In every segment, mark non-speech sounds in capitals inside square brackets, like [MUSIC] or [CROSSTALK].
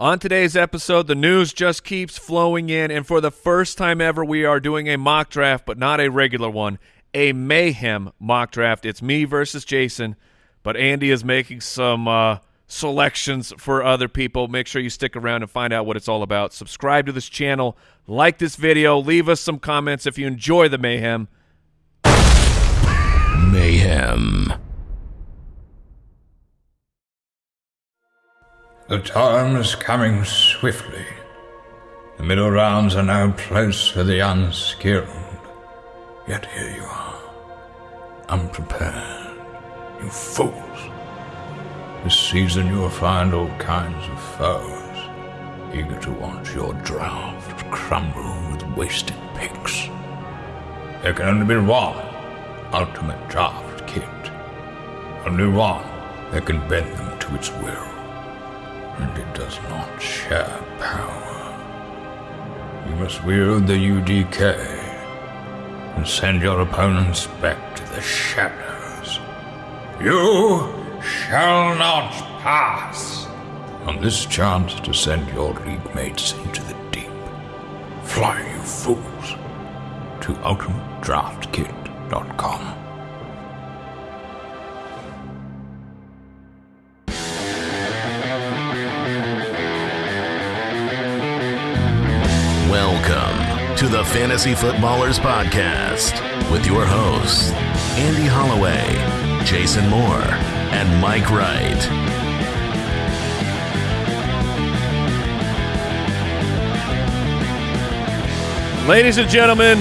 On today's episode, the news just keeps flowing in, and for the first time ever, we are doing a mock draft, but not a regular one, a mayhem mock draft. It's me versus Jason, but Andy is making some uh, selections for other people. Make sure you stick around and find out what it's all about. Subscribe to this channel, like this video, leave us some comments if you enjoy the mayhem. Mayhem. The time is coming swiftly. The middle rounds are now close for the unskilled. Yet here you are, unprepared, you fools. This season you will find all kinds of foes, eager to watch your draft crumble with wasted picks. There can only be one ultimate draft kit. Only one that can bend them to its will and it does not share power. You must wield the UDK and send your opponents back to the shadows. You shall not pass. On this chance to send your league mates into the deep. Fly, you fools, to ultimatedraftkit.com. to the Fantasy Footballers Podcast with your hosts, Andy Holloway, Jason Moore, and Mike Wright. Ladies and gentlemen,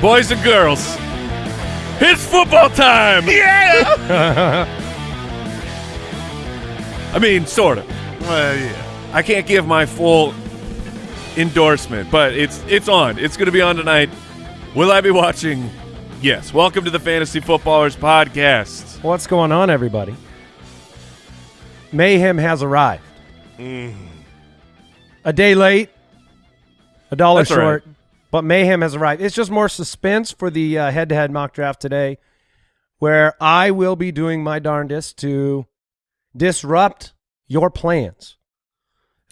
boys and girls, it's football time! Yeah! [LAUGHS] I mean, sort of. Well, yeah. I can't give my full endorsement, but it's it's on. It's going to be on tonight. Will I be watching? Yes. Welcome to the Fantasy Footballers Podcast. What's going on, everybody? Mayhem has arrived. Mm. A day late, a dollar That's short, but Mayhem has arrived. It's just more suspense for the uh, head-to-head mock draft today, where I will be doing my darndest to disrupt your plans.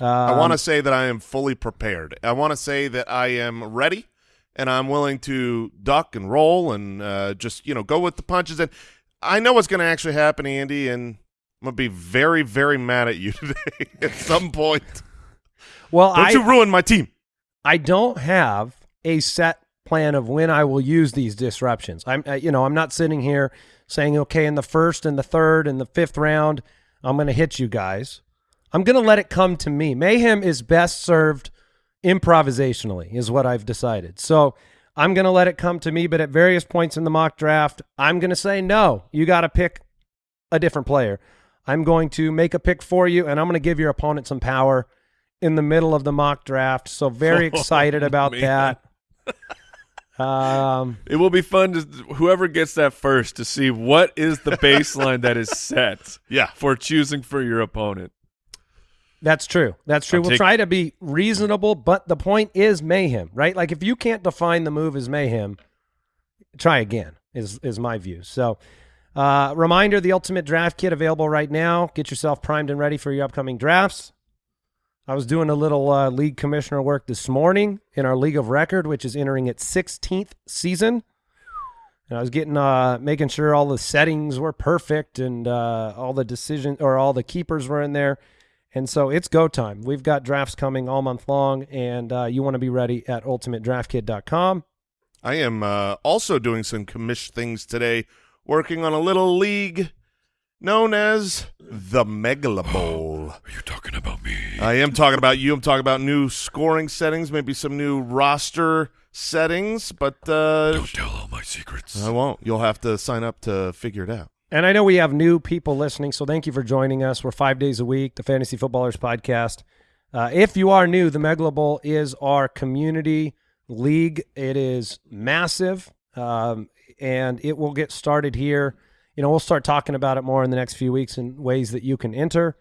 I Um, want to say that I am fully prepared. I want to say that I am ready, and I'm willing to duck and roll and uh, just you know go with the punches. And I know what's going to actually happen, Andy, and I'm gonna be very, very mad at you [LAUGHS] today at some point. Well, Don't I, you ruin my team? I don't have a set plan of when I will use these disruptions. I'm, uh, you know, I'm not sitting here saying, okay, in the first and the third and the fifth round, I'm going to hit you guys. I'm going to let it come to me. Mayhem is best served improvisationally, is what I've decided. So I'm going to let it come to me. But at various points in the mock draft, I'm going to say, no, you got to pick a different player. I'm going to make a pick for you, and I'm going to give your opponent some power in the middle of the mock draft. So very [LAUGHS] excited about man. that. Um, [LAUGHS] It will be fun to whoever gets that first to see what is the baseline that is set [LAUGHS] Yeah. for choosing for your opponent. That's true. That's true. I'm we'll try to be reasonable, but the point is mayhem, right? Like if you can't define the move as mayhem, try again. Is is my view. So, uh, reminder: the Ultimate Draft Kit available right now. Get yourself primed and ready for your upcoming drafts. I was doing a little uh, league commissioner work this morning in our league of record, which is entering its 16th season. And I was getting uh, making sure all the settings were perfect and uh, all the decision or all the keepers were in there. And so it's go time. We've got drafts coming all month long, and uh, you want to be ready at ultimatedraftkit.com. I am uh, also doing some commish things today, working on a little league known as the Megala [GASPS] Bowl. Are you talking about me? I am talking about you. I'm talking about new scoring settings, maybe some new roster settings, but uh, Don't tell all my secrets. I won't. You'll have to sign up to figure it out. And I know we have new people listening, so thank you for joining us. We're five days a week, the Fantasy Footballers Podcast. Uh, if you are new, the Megala Bowl is our community league. It is massive, um, and it will get started here. You know, we'll start talking about it more in the next few weeks in ways that you can enter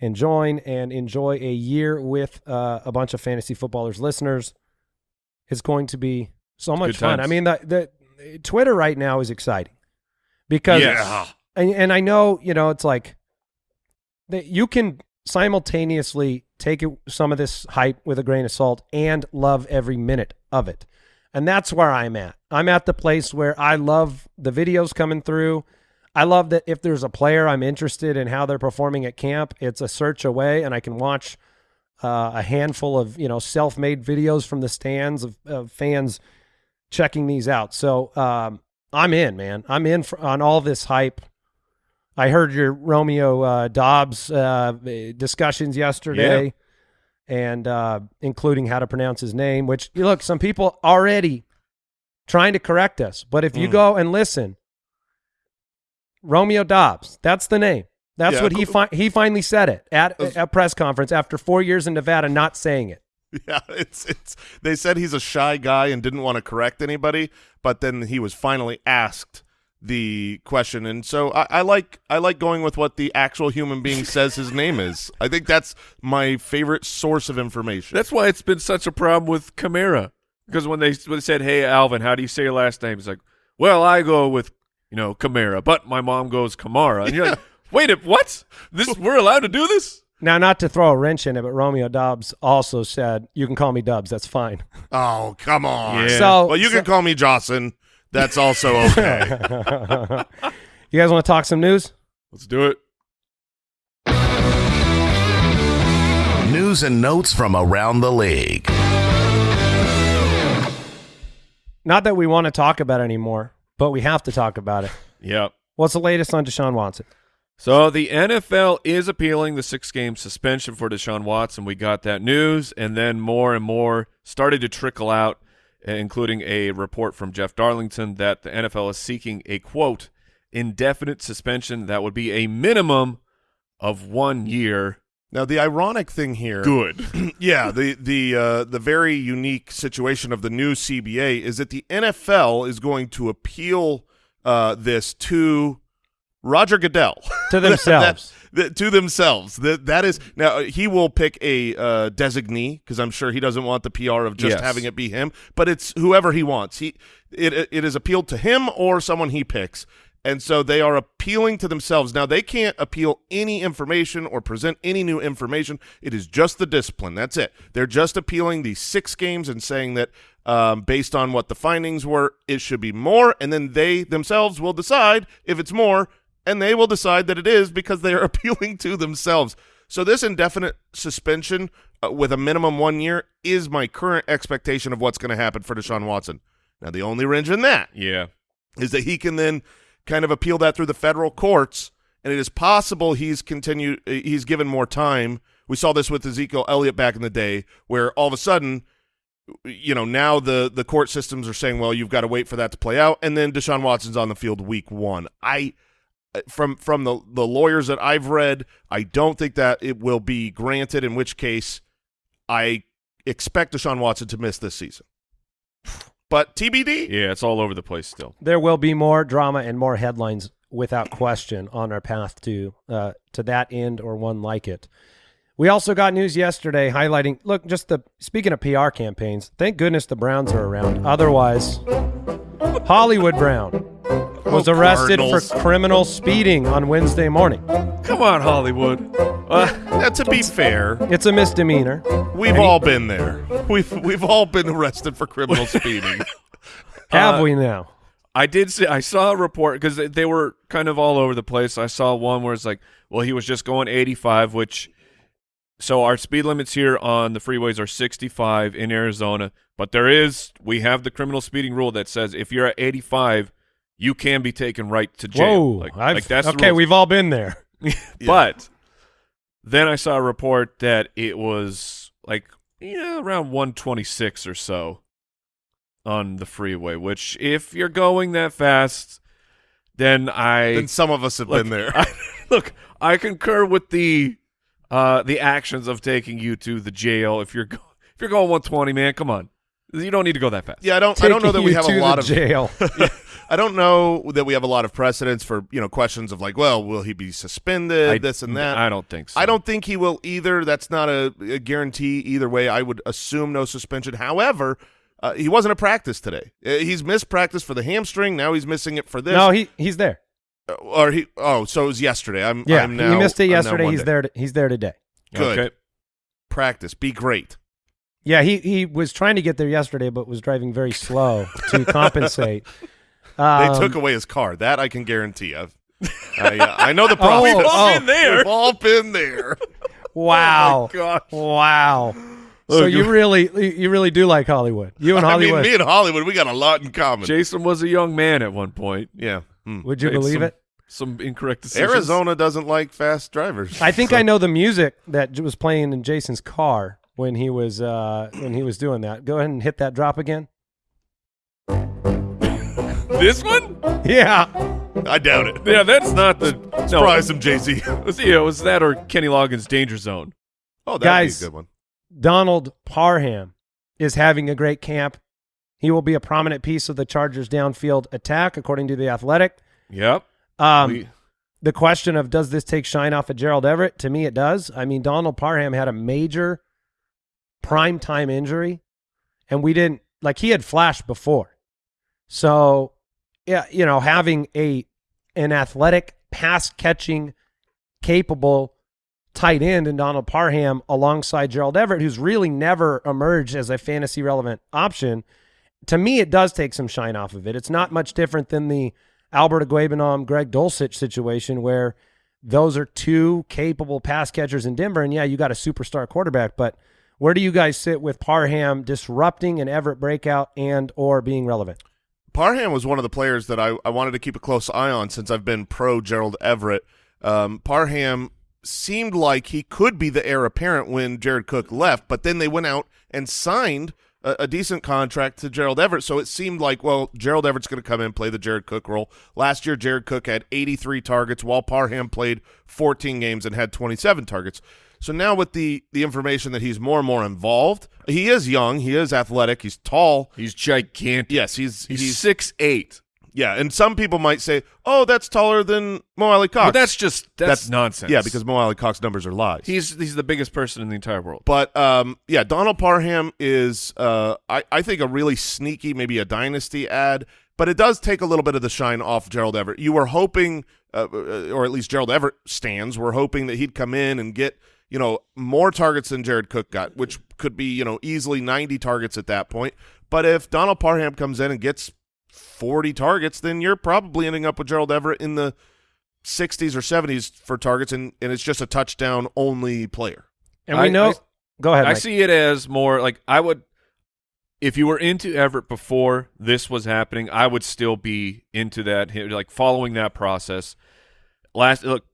and join and enjoy a year with uh, a bunch of Fantasy Footballers listeners. It's going to be so much fun. I mean, the, the Twitter right now is exciting because Yeah. and, and I know you know it's like that you can simultaneously take it, some of this hype with a grain of salt and love every minute of it. And that's where I'm at. I'm at the place where I love the videos coming through. I love that if there's a player I'm interested in how they're performing at camp, it's a search away and I can watch uh, a handful of, you know, self-made videos from the stands of, of fans checking these out. So um, I'm in, man. I'm in for, on all this hype. I heard your Romeo uh, Doubs uh, discussions yesterday, and uh, including how to pronounce his name. Which look, some people already trying to correct us, but if you Mm. go and listen, Romeo Doubs, that's the name. That's Yeah, what he fi- he finally said it at a press conference after four years in Nevada not saying it. [LAUGHS] Yeah, it's it's. They said he's a shy guy and didn't want to correct anybody, but then he was finally asked the question, and so I, I like I like going with what the actual human being [LAUGHS] says his name is. I think that's my favorite source of information. That's why it's been such a problem with Kamara. Because when they, when they said, "Hey, Alvin, how do you say your last name?" He's like, "Well, I go with you know Kamara, but my mom goes Kamara." And you're like, [LAUGHS] "Wait, what? This we're allowed to do this?" Now, not to throw a wrench in it, but Romeo Doubs also said, "You can call me Dubs. That's fine." oh come on. Yeah. So, well, you so- can call me Jocelyn. That's also [LAUGHS] okay. [LAUGHS] you guys want to talk some news? Let's do it. News and notes from around the league. Not that we want to talk about it anymore, but we have to talk about it. Yep. What's the latest on Deshaun Watson? So the NFL is appealing the six-game suspension for Deshaun Watson. We got that news, and then more and more started to trickle out, uh, including a report from Jeff Darlington that the NFL is seeking a quote indefinite suspension that would be a minimum of one year. now the ironic thing here Good. [CLEARS THROAT] yeah, the the uh, the very unique situation of the new CBA is that the NFL is going to appeal uh, this to Roger Goodell To themselves. [LAUGHS] That- that- to themselves. That that is now he will pick a uh, designee because I'm sure he doesn't want the PR of just Yes. having it be him, but it's whoever he wants. He it it is appealed to him or someone he picks. And so they are appealing to themselves. Now they can't appeal any information or present any new information. It is just the discipline. That's it. They're just appealing these six games and saying that um, based on what the findings were, it should be more. And then they themselves will decide if it's more, and they will decide that it is because they are [LAUGHS] appealing to themselves. So this indefinite suspension uh, with a minimum one year is my current expectation of what's going to happen for Deshaun Watson. Now the only wrench in that yeah. is that he can then kind of appeal that through the federal courts, and it is possible he's continued he's given more time. We saw this with Ezekiel Elliott back in the day, where all of a sudden, you know, now the the court systems are saying, well, you've got to wait for that to play out, and then Deshaun Watson's on the field week one. I from from the the lawyers that I've read, I don't think that it will be granted. In which case, I expect Deshaun Watson to miss this season. But TBD. Yeah, it's all over the place still. there will be more drama and more headlines without question on our path to uh, to that end or one like it. We also got news yesterday highlighting look just the speaking of PR campaigns. Thank goodness the Browns are around. Otherwise, Hollywood Brown was Oh, arrested Cardinals. for criminal speeding on Wednesday morning. Come on, Hollywood. Uh, Now, to be fair, It's a misdemeanor. we've all been there. We've we've all been arrested for criminal [LAUGHS] speeding. Have Uh, we now? I did see. I saw a report because they, they were kind of all over the place. I saw one where it's like, well, he was just going 85, which so our speed limits here on the freeways are 65 in Arizona, but there is we have the criminal speeding rule that says if you're at 85, you can be taken right to jail. Whoa! like, I've- like that's okay. We've all been there. [LAUGHS] [LAUGHS] But then I saw a report that it was like yeah around 126 or so on the freeway. Which if you're going that fast, then I and some of us have look, been there. I, [LAUGHS] look, I concur with the uh the actions of taking you to the jail. If you're go- if you're going 120, man, come on, you don't need to go that fast. yeah, I don't. I don't know that we have a lot of. jail. [LAUGHS] I don't know that we have a lot of precedents for you know questions of like, well, will he be suspended? I- this and that. I don't think so. I don't think he will either. That's not a, a guarantee either way. I would assume no suspension. However, uh, he wasn't at practice today. Uh, he's missed practice for the hamstring. Now he's missing it for this. no, he he's there. Uh, or he. Oh, so it was yesterday. I'm. Yeah, I'm now, he missed it yesterday. He's Monday. there. To, he's there today. Good. Okay. Practice. Be great. Yeah, he he was trying to get there yesterday, but was driving very slow to [LAUGHS] compensate. They Um, took away his car. That I can guarantee. I've, I, uh, I know the [LAUGHS] Oh, process. We've all been there. We've all been there. [LAUGHS] Wow, gosh. wow. So Look, you really you really do like Hollywood. You and Hollywood. I mean, me and Hollywood, we got a lot in common. Jason was a young man at one point. yeah. Hmm. Would you Made believe some- it? Some incorrect decisions. Arizona doesn't like fast drivers. I think So- I know the music that was playing in Jason's car when he was uh, when he was doing that. Go ahead and hit that drop again. This one? Yeah. I doubt it. Yeah, that's not the. No, Surprise him, JC. it [LAUGHS] was, yeah, it was that or Kenny Loggins' Danger Zone. Oh, that'd Guys. be a good one. Donald Parham is having a great camp. He will be a prominent piece of the Chargers' downfield attack, according to the Athletic. Yep. Um, We- the question of does this take shine off of Gerald Everett? To me, it does. I mean, Donald Parham had a major prime time injury, and we didn't like he had flashed before. So, yeah, you know, having a an athletic, pass catching, capable tight end in Donald Parham alongside Gerald Everett, who's really never emerged as a fantasy relevant option. To me, it does take some shine off of it. It's not much different than the Albert Okwuegbunam, Greg Dulcich situation where those are two capable pass catchers in Denver. And yeah, you got a superstar quarterback, but where do you guys sit with Parham disrupting an Everett breakout and or being relevant? Parham was one of the players that I, I wanted to keep a close eye on since I've been pro Gerald Everett. Um, Parham seemed like he could be the heir apparent when Jared Cook left, but then they went out and signed a, a decent contract to Gerald Everett. So it seemed like, well, Gerald Everett's going to come in and play the Jared Cook role. Last year, Jared Cook had 83 targets, while Parham played 14 games and had 27 targets. So now with the the information that he's more and more involved, he is young, he is athletic, he's tall. He's gigantic. Yes, he's He's, he's six eight. yeah, and some people might say, "Oh, that's taller than Mo Alie-Cox." But that's just that's, nonsense. Yeah, because Mo Alie-Cox numbers are lies. he's he's the biggest person in the entire world. but um, yeah, Donald Parham is, uh, I I think a really sneaky, maybe a dynasty ad, but it does take a little bit of the shine off Gerald Everett. You were hoping, uh, or at least Gerald Everett stands, were hoping that he'd come in and get you know more targets than Jared Cook got, which could be you know easily ninety targets at that point. But if Donald Parham comes in and gets 40 targets, then you're probably ending up with Gerald Everett in the 60s or 70s for targets, and, and it's just a touchdown only player. And we I- know. I- go ahead. I Mike. see it as more like I would if you were into Everett before this was happening, I would still be into that like following that process. Last look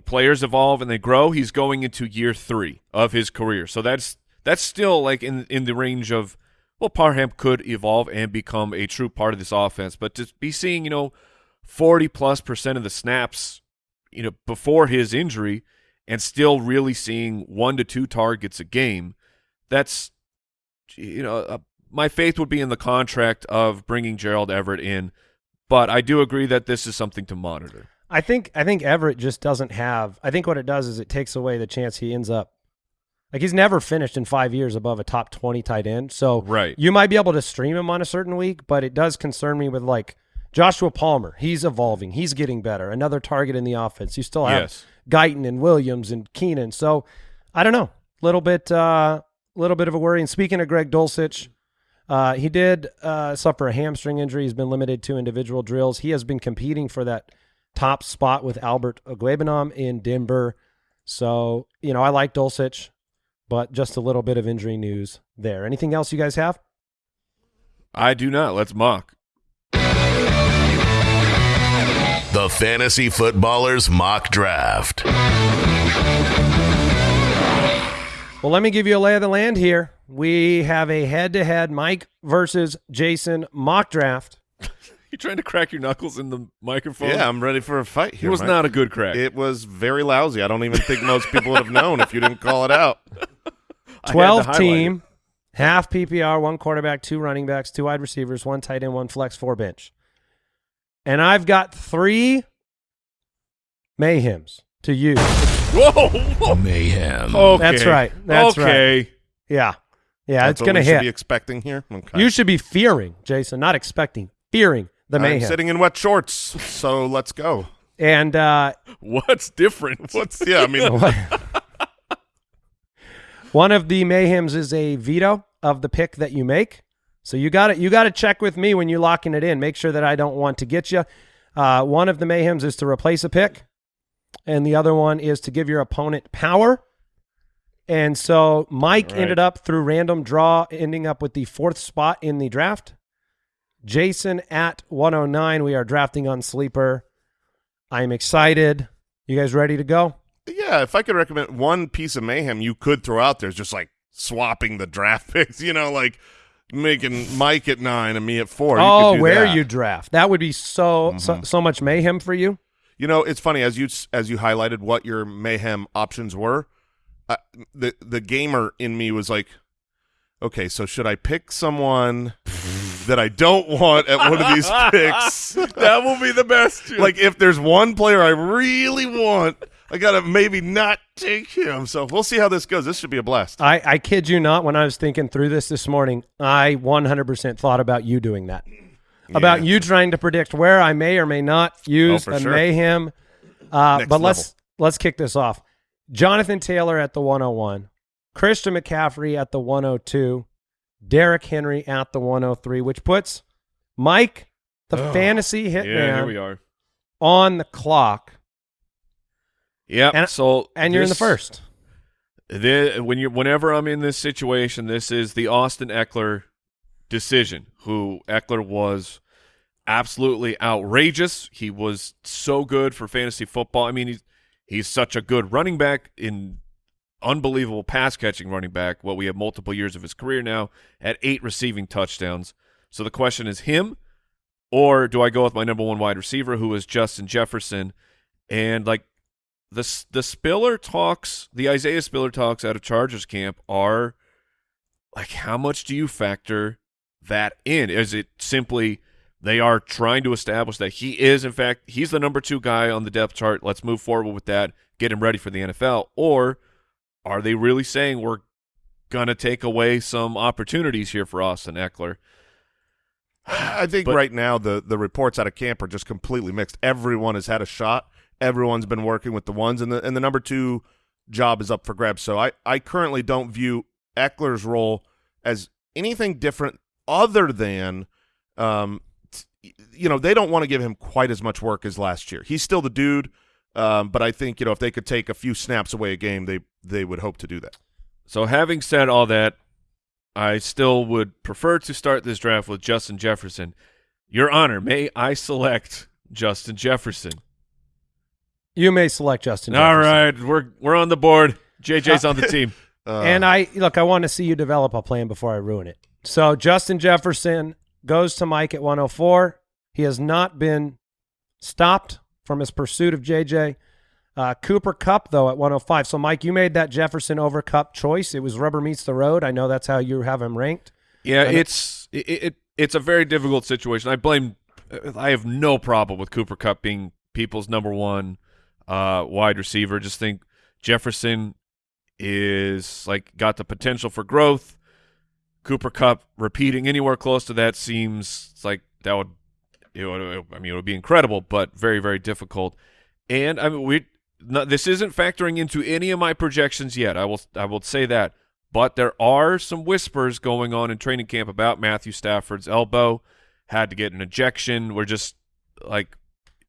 players evolve and they grow. He's going into year 3 of his career. So that's that's still like in in the range of well Parham could evolve and become a true part of this offense, but to be seeing, you know, 40 plus percent of the snaps, you know, before his injury and still really seeing one to two targets a game, that's you know, uh, my faith would be in the contract of bringing Gerald Everett in, but I do agree that this is something to monitor. I think I think Everett just doesn't have. I think what it does is it takes away the chance he ends up like he's never finished in five years above a top twenty tight end. So Right. you might be able to stream him on a certain week, but it does concern me with like Joshua Palmer. He's evolving. He's getting better. Another target in the offense. You still have Yes. Guyton and Williams and Keenan. So I don't know. Little bit uh little bit of a worry. And speaking of Greg Dulcich, uh, he did uh, suffer a hamstring injury. He's been limited to individual drills. He has been competing for that top spot with Albert Okwuegbunam in Denver. So, you know, I like Dulcich, but just a little bit of injury news there. Anything else you guys have? I do not. Let's mock. The Fantasy Footballers Mock Draft. Well, let me give you a lay of the land here. We have a head-to-head Mike versus Jason mock draft. You trying to crack your knuckles in the microphone? Yeah, I'm ready for a fight It here. was Mike. not a good crack. It was very lousy. I don't even think most people would have known if you didn't call it out. [LAUGHS] I had to 12 team, half PPR, one quarterback, two running backs, two wide receivers, one tight end, one flex, four bench. And I've got three mayhems to use. Whoa! whoa. Mayhem. Okay. That's right. That's okay. Yeah. Yeah, That's it's going to we should hit. be expecting here. Okay. You should be fearing, Jason, not expecting, fearing the I'm sitting in wet shorts, so let's go. and uh, [LAUGHS] What's different? What's yeah? I mean, [LAUGHS] [LAUGHS] One of the mayhems is a veto of the pick that you make. So you got to you got to check with me when you're locking it in. Make sure that I don't want to get you. Uh, one of the mayhems is to replace a pick, and the other one is to give your opponent power. And so Mike All right. ended up through random draw, ending up with the fourth spot in the draft. Jason at 109. We are drafting on sleeper. I am excited. You guys ready to go? Yeah, if I could recommend one piece of mayhem you could throw out there is just like swapping the draft [LAUGHS] picks, you know, like making Mike at nine and me at four. You oh, do where that. you draft? That would be so, so so much mayhem for you. You know, it's funny as you as you highlighted what your mayhem options were. Uh, the the gamer in me was like, okay, so should I pick someone [LAUGHS] that I don't want at one of these [LAUGHS] picks? that will be the best. like if there's one player I really want, I gotta maybe not take him. So we'll see how this goes. This should be a blast. I, I kid you not. When I was thinking through this this morning, I 100% thought about you doing that. About you trying to predict where I may or may not use Oh, a sure. mayhem. Uh, Next but let's let's kick this off. Jonathan Taylor at the 101, Christian McCaffrey at the 102, Derrick Henry at the 103, which puts Mike, the oh, fantasy yeah, here we are. on the clock, Yep. And- so and you're in the first. The, when you whenever I'm in this situation, this is the Austin Ekeler decision. Who Ekeler was absolutely outrageous. He was so good for fantasy football. I mean, he's he's such a good running back in unbelievable pass catching running back. Well, we have multiple years of his career now at eight receiving touchdowns. So the question is him, or do I go with my number one wide receiver, who is Justin Jefferson? And like the the Spiller talks, the Isaiah Spiller talks out of Chargers camp are like, how much do you factor that in? Is it simply they are trying to establish that he is, in fact, he's the number two guy on the depth chart. Let's move forward with that, get him ready for the NFL, or are they really saying we're gonna take away some opportunities here for Austin Ekeler? [SIGHS] I think But- right now the the reports out of camp are just completely mixed. Everyone has had a shot. Everyone's been working with the ones, and the and the number two job is up for grabs. So I I currently don't view Ekeler's role as anything different other than, um, t- you know, they don't want to give him quite as much work as last year. He's still the dude, um, but I think you know if they could take a few snaps away a game, they they would hope to do that. So having said all that, I still would prefer to start this draft with Justin Jefferson. Your Honor, may I select Justin Jefferson? You may select Justin. All Jefferson. right, we're we're on the board. JJ's on the [LAUGHS] team. Uh, and I look, I want to see you develop a plan before I ruin it. So Justin Jefferson goes to Mike at 104. He has not been stopped from his pursuit of JJ. Uh, Cooper Kupp though at 105. So Mike, you made that Jefferson over Kupp choice. It was rubber meets the road. I know that's how you have him ranked. Yeah, And it's it, it it's a very difficult situation. I blame. I have no problem with Cooper Kupp being people's number one uh, wide receiver. Just think Jefferson is like got the potential for growth. Cooper Kupp repeating anywhere close to that seems like that would, it would I mean it would be incredible, but very very difficult. And I mean we no, this isn't factoring into any of my projections yet. I will I will say that. But there are some whispers going on in training camp about Matthew Stafford's elbow. Had to get an ejection. We're just like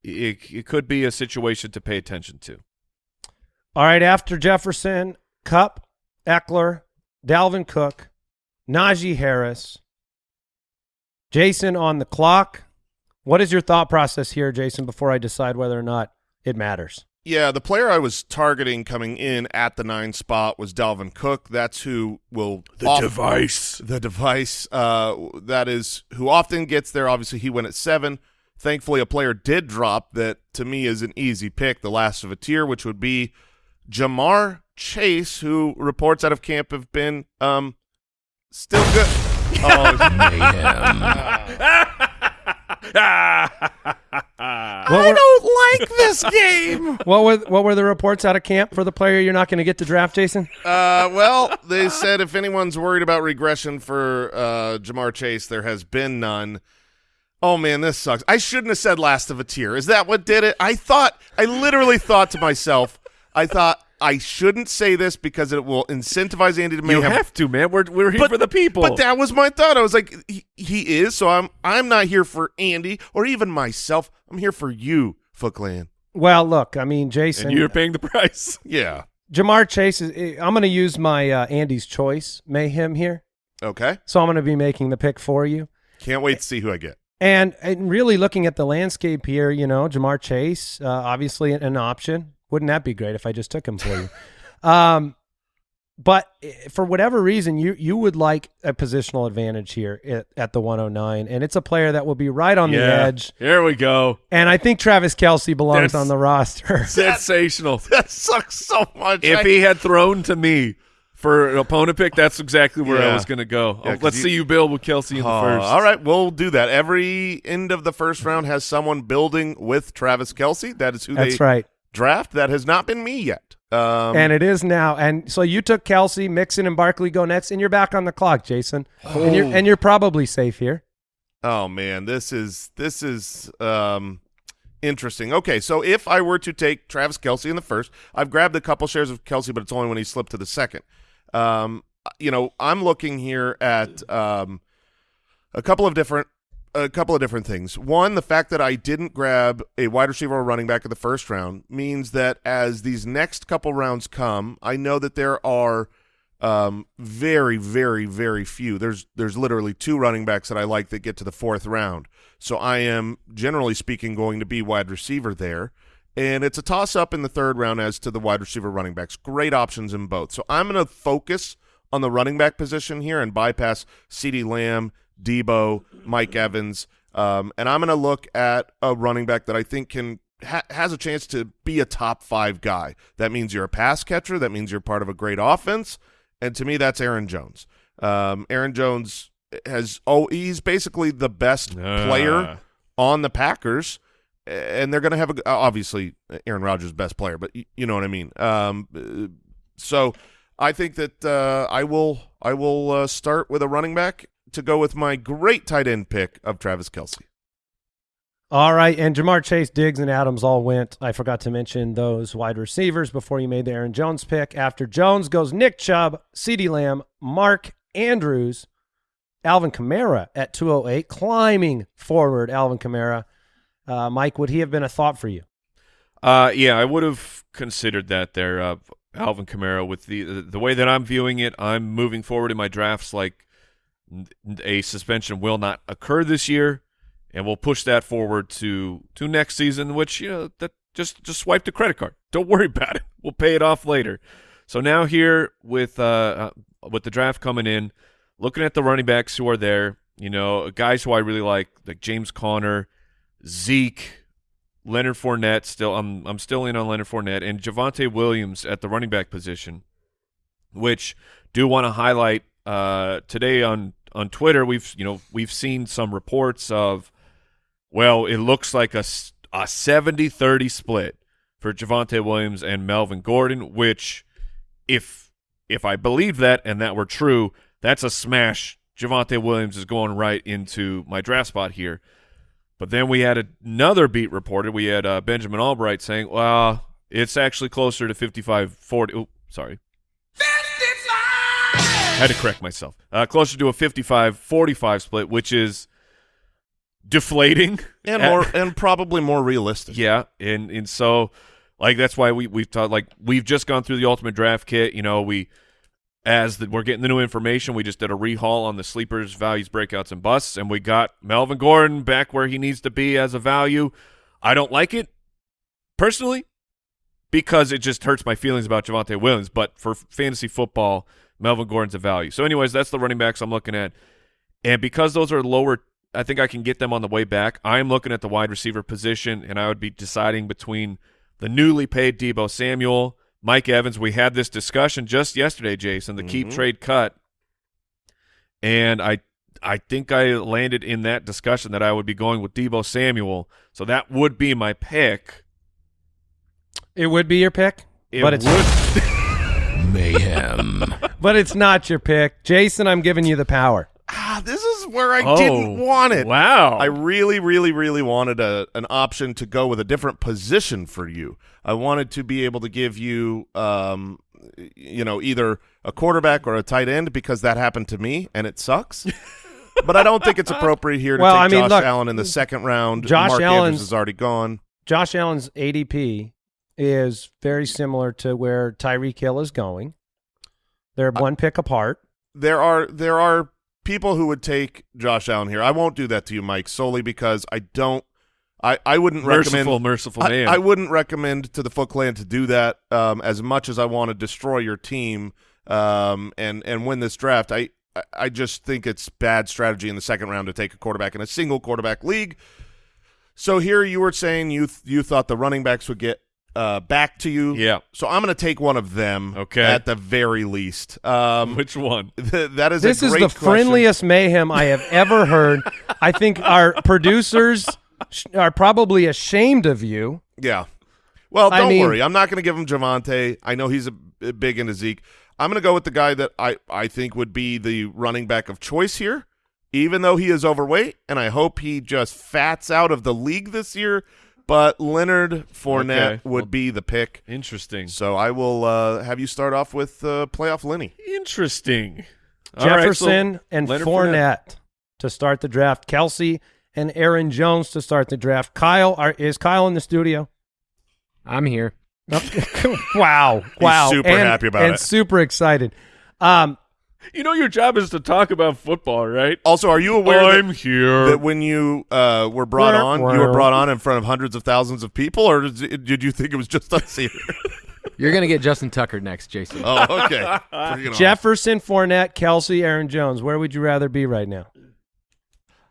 it, it could be a situation to pay attention to. All right, after Jefferson, Kupp, Ekeler, Dalvin Cook, Najee Harris, Jason on the clock. What is your thought process here, Jason, before I decide whether or not it matters? Yeah, the player I was targeting coming in at the nine spot was Dalvin Cook. That's who will The device. The device. Uh, that is who often gets there. Obviously, he went at seven. Thankfully, a player did drop that to me is an easy pick, the last of a tier, which would be Ja'Marr Chase, who reports out of camp have been um still good. [LAUGHS] oh, [LAUGHS] [LAUGHS] What were, like this game. [LAUGHS] what were what were the reports out of camp for the player you're not going to get to draft, Jason? Uh, well, they said if anyone's worried about regression for uh, Ja'Marr Chase, there has been none. Oh man, this sucks. I shouldn't have said last of a tier. Is that what did it? I thought, I literally thought to myself, I thought I shouldn't say this because it will incentivize Andy to make You have to, man. We're we're here for the people. But that was my thought. I was like, he, he is. So I'm I'm not here for Andy or even myself. I'm here for you, Foot Clan. Well, look, I mean, Jason, and you're paying the price. [LAUGHS] Yeah. Ja'Marr Chase is. eh, I'm going to use my uh, Andy's choice mayhem here, Okay. so I'm going to be making the pick for you. Can't wait to see who I get. And, and really looking at the landscape here, you know, Ja'Marr Chase, uh, obviously an, an option. Wouldn't that be great if I just took him for you? [LAUGHS] um, but eh, for whatever reason, you you would like a positional advantage here at, at the 109, and it's a player that will be right on the edge. Here we go. And I think Travis Kelce belongs That's- on the roster. [LAUGHS] Sensational. [LAUGHS] That sucks so much. if I- he had thrown to me for an opponent pick, that's exactly where I was going to go. Yeah, Oh, 'cause let's you- see you build with Kelce in the Oh, first. all right, we'll do that. Every end of the first round has someone building with Travis Kelce. That is who That's they right. Draft. That has not been me yet. Um, and it is now. And so you took Kelce, Mixon, and Barkley go next, and you're back on the clock, Jason. And you're and you're probably safe here. Oh man, this is this is um interesting. Okay, so if I were to take Travis Kelce in the first, I've grabbed a couple shares of Kelce, but it's only when he slipped to the second. Um, you know, I'm looking here at um a couple of different a couple of different things. One, the fact that I didn't grab a wide receiver or running back in the first round means that as these next couple rounds come, I know that there are um, very, very, very few. There's there's literally two running backs that I like that get to the fourth round. So I am generally speaking going to be wide receiver there. And it's a toss up in the third round as to the wide receiver running backs. Great options in both. So I'm going to focus on the running back position here and bypass CeeDee Lamb, Deebo, Mike Evans. Um, and I'm going to look at a running back that I think can ha- has a chance to be a top five guy. That means you're a pass catcher. That means you're part of a great offense. And to me, that's Aaron Jones. Um, Aaron Jones has oh, he's basically the best Ah. player on the Packers, and they're going to have a obviously Aaron Rodgers best player, but you know what I mean. Um, uh, so I think that uh, I will I will uh, start with a running back to go with my great tight end pick of Travis Kelce. All right, and Ja'Marr Chase, Diggs, and Adams all went. I forgot to mention those wide receivers before you made the Aaron Jones pick. After Jones goes Nick Chubb, CeeDee Lamb, Mark Andrews, Alvin Kamara at 208, climbing forward. Alvin Kamara. Uh, Mike, would he have been a thought for you? Uh, yeah, I would have considered that there, uh, Alvin Kamara. With the the way that I'm viewing it, I'm moving forward in my drafts like n- a suspension will not occur this year, and we'll push that forward to to next season. Which you know that just just swipe the credit card. [LAUGHS] Don't worry about it. We'll pay it off later. So now here with uh, uh with the draft coming in, looking at the running backs who are there, you know, guys who I really like, like James Conner, Zeke. Leonard Fournette still I'm I'm still in on Leonard Fournette and Javonte Williams at the running back position, which do want to highlight uh, today on on Twitter. We've you know we've seen some reports of well it looks like a 70-30 split for Javonte Williams and Melvin Gordon, which if if I believe that and that were true, that's a smash. Javonte Williams is going right into my draft spot here. But then we had another beat reported. We had uh, Benjamin Albright saying, well, it's actually closer to 55 40. Oh, sorry. Had to correct myself. Uh, closer to a 55 45 split, which is deflating. and At- more and probably more realistic. yeah, and and so like that's why we we've taught like we've just gone through the ultimate draft kit. You know, we as the, we're getting the new information, we just did a rehaul on the sleepers, values, breakouts, and busts, and we got Melvin Gordon back where he needs to be as a value. I don't like it personally because it just hurts my feelings about Javonte Williams. But for fantasy football, Melvin Gordon's a value. So, anyways, that's the running backs I'm looking at, and because those are lower I think I can get them on the way back. I'm looking at the wide receiver position, and I would be deciding between the newly paid Deebo Samuel, Mike Evans. We had this discussion just yesterday, Jason, the keep Mhm. trade cut, and I I think I landed in that discussion that I would be going with Deebo Samuel. So that would be my pick. It would be your pick, It but it's [LAUGHS] [LAUGHS] Mayhem. But it's not your pick. Jason, I'm giving you the power. Ah, this is is where I Oh, didn't want it. Wow. I really, really, really wanted a an option to go with a different position for you. I wanted to be able to give you, um, you know, either a quarterback or a tight end because that happened to me and it sucks. [LAUGHS] but I don't think it's appropriate here to Well, take I mean, Josh look, Allen in the second round. Josh Mark Allen's- Andrews is already gone. Josh Allen's ADP is very similar to where Tyreek Hill is going. They're one pick apart. there are there are people who would take Josh Allen here. I won't do that to you, Mike, solely because I don't. I I wouldn't merciful, recommend. merciful I, man. I wouldn't recommend to the Foot Clan to do that um, as much as I want to destroy your team um, and and win this draft. I I- I just think it's bad strategy in the second round to take a quarterback in a single quarterback league. So here you were saying you th- you thought the running backs would get uh, back to you. Yeah. So I'm going to take one of them. Okay. At the very least. Um, [LAUGHS] Which one? th- that is This a is the question. friendliest mayhem I have ever heard. I think our [LAUGHS] producers sh- are probably ashamed of you. Yeah. Well, don't mean- worry. I'm not going to give him Javonte. I know he's a, a big into Zeke. I'm going to go with the guy that I, I think would be the running back of choice here, even though he is overweight, and I hope he just fats out of the league this year. But Leonard Fournette Okay. would Well- be the pick. Interesting. So I will uh, have you start off with uh, playoff Lenny. Interesting. All right, so Jefferson and Leonard Fournette to start the draft. Kelce and Aaron Jones to start the draft. Kyle, are, is Kyle in the studio? I'm here. [LAUGHS] wow. Wow. super and, happy about and it. And super excited. Um, You know your job is to talk about football, right? Also, are you aware that- I'm here. that when you uh, were brought Wah, on, you were brought on in front of hundreds of thousands of people, or did, did you think it was just us here? [LAUGHS] You're gonna get Justin Tucker next, Jason. oh, okay. Bring it on. Jefferson, Fournette, Kelce, Aaron Jones. Where would you rather be right now?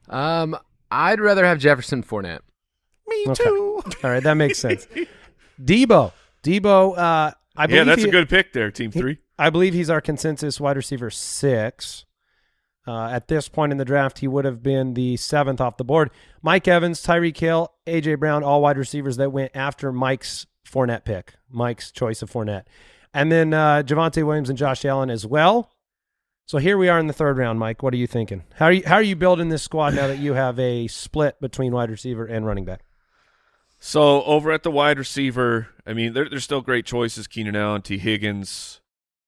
Um, I'd rather have Jefferson Fournette. Me Okay. too. All right, that makes sense. [LAUGHS] Deebo. Deebo, uh, I believe yeah, that's he- a good pick there, Team Three. I believe he's our consensus wide receiver six. Uh, at this point in the draft, he would have been the seventh off the board. Mike Evans, Tyreek Hill, AJ Brown, all wide receivers that went after Mike's Fournette pick, Mike's choice of Fournette, and then uh, Javonte Williams and Josh Allen as well. So here we are in the third round, Mike. What are you thinking? How are you how are you building this squad now that you have a split between wide receiver and running back? So over at the wide receiver, I mean, there, there's still great choices: Keenan Allen, Tee Higgins,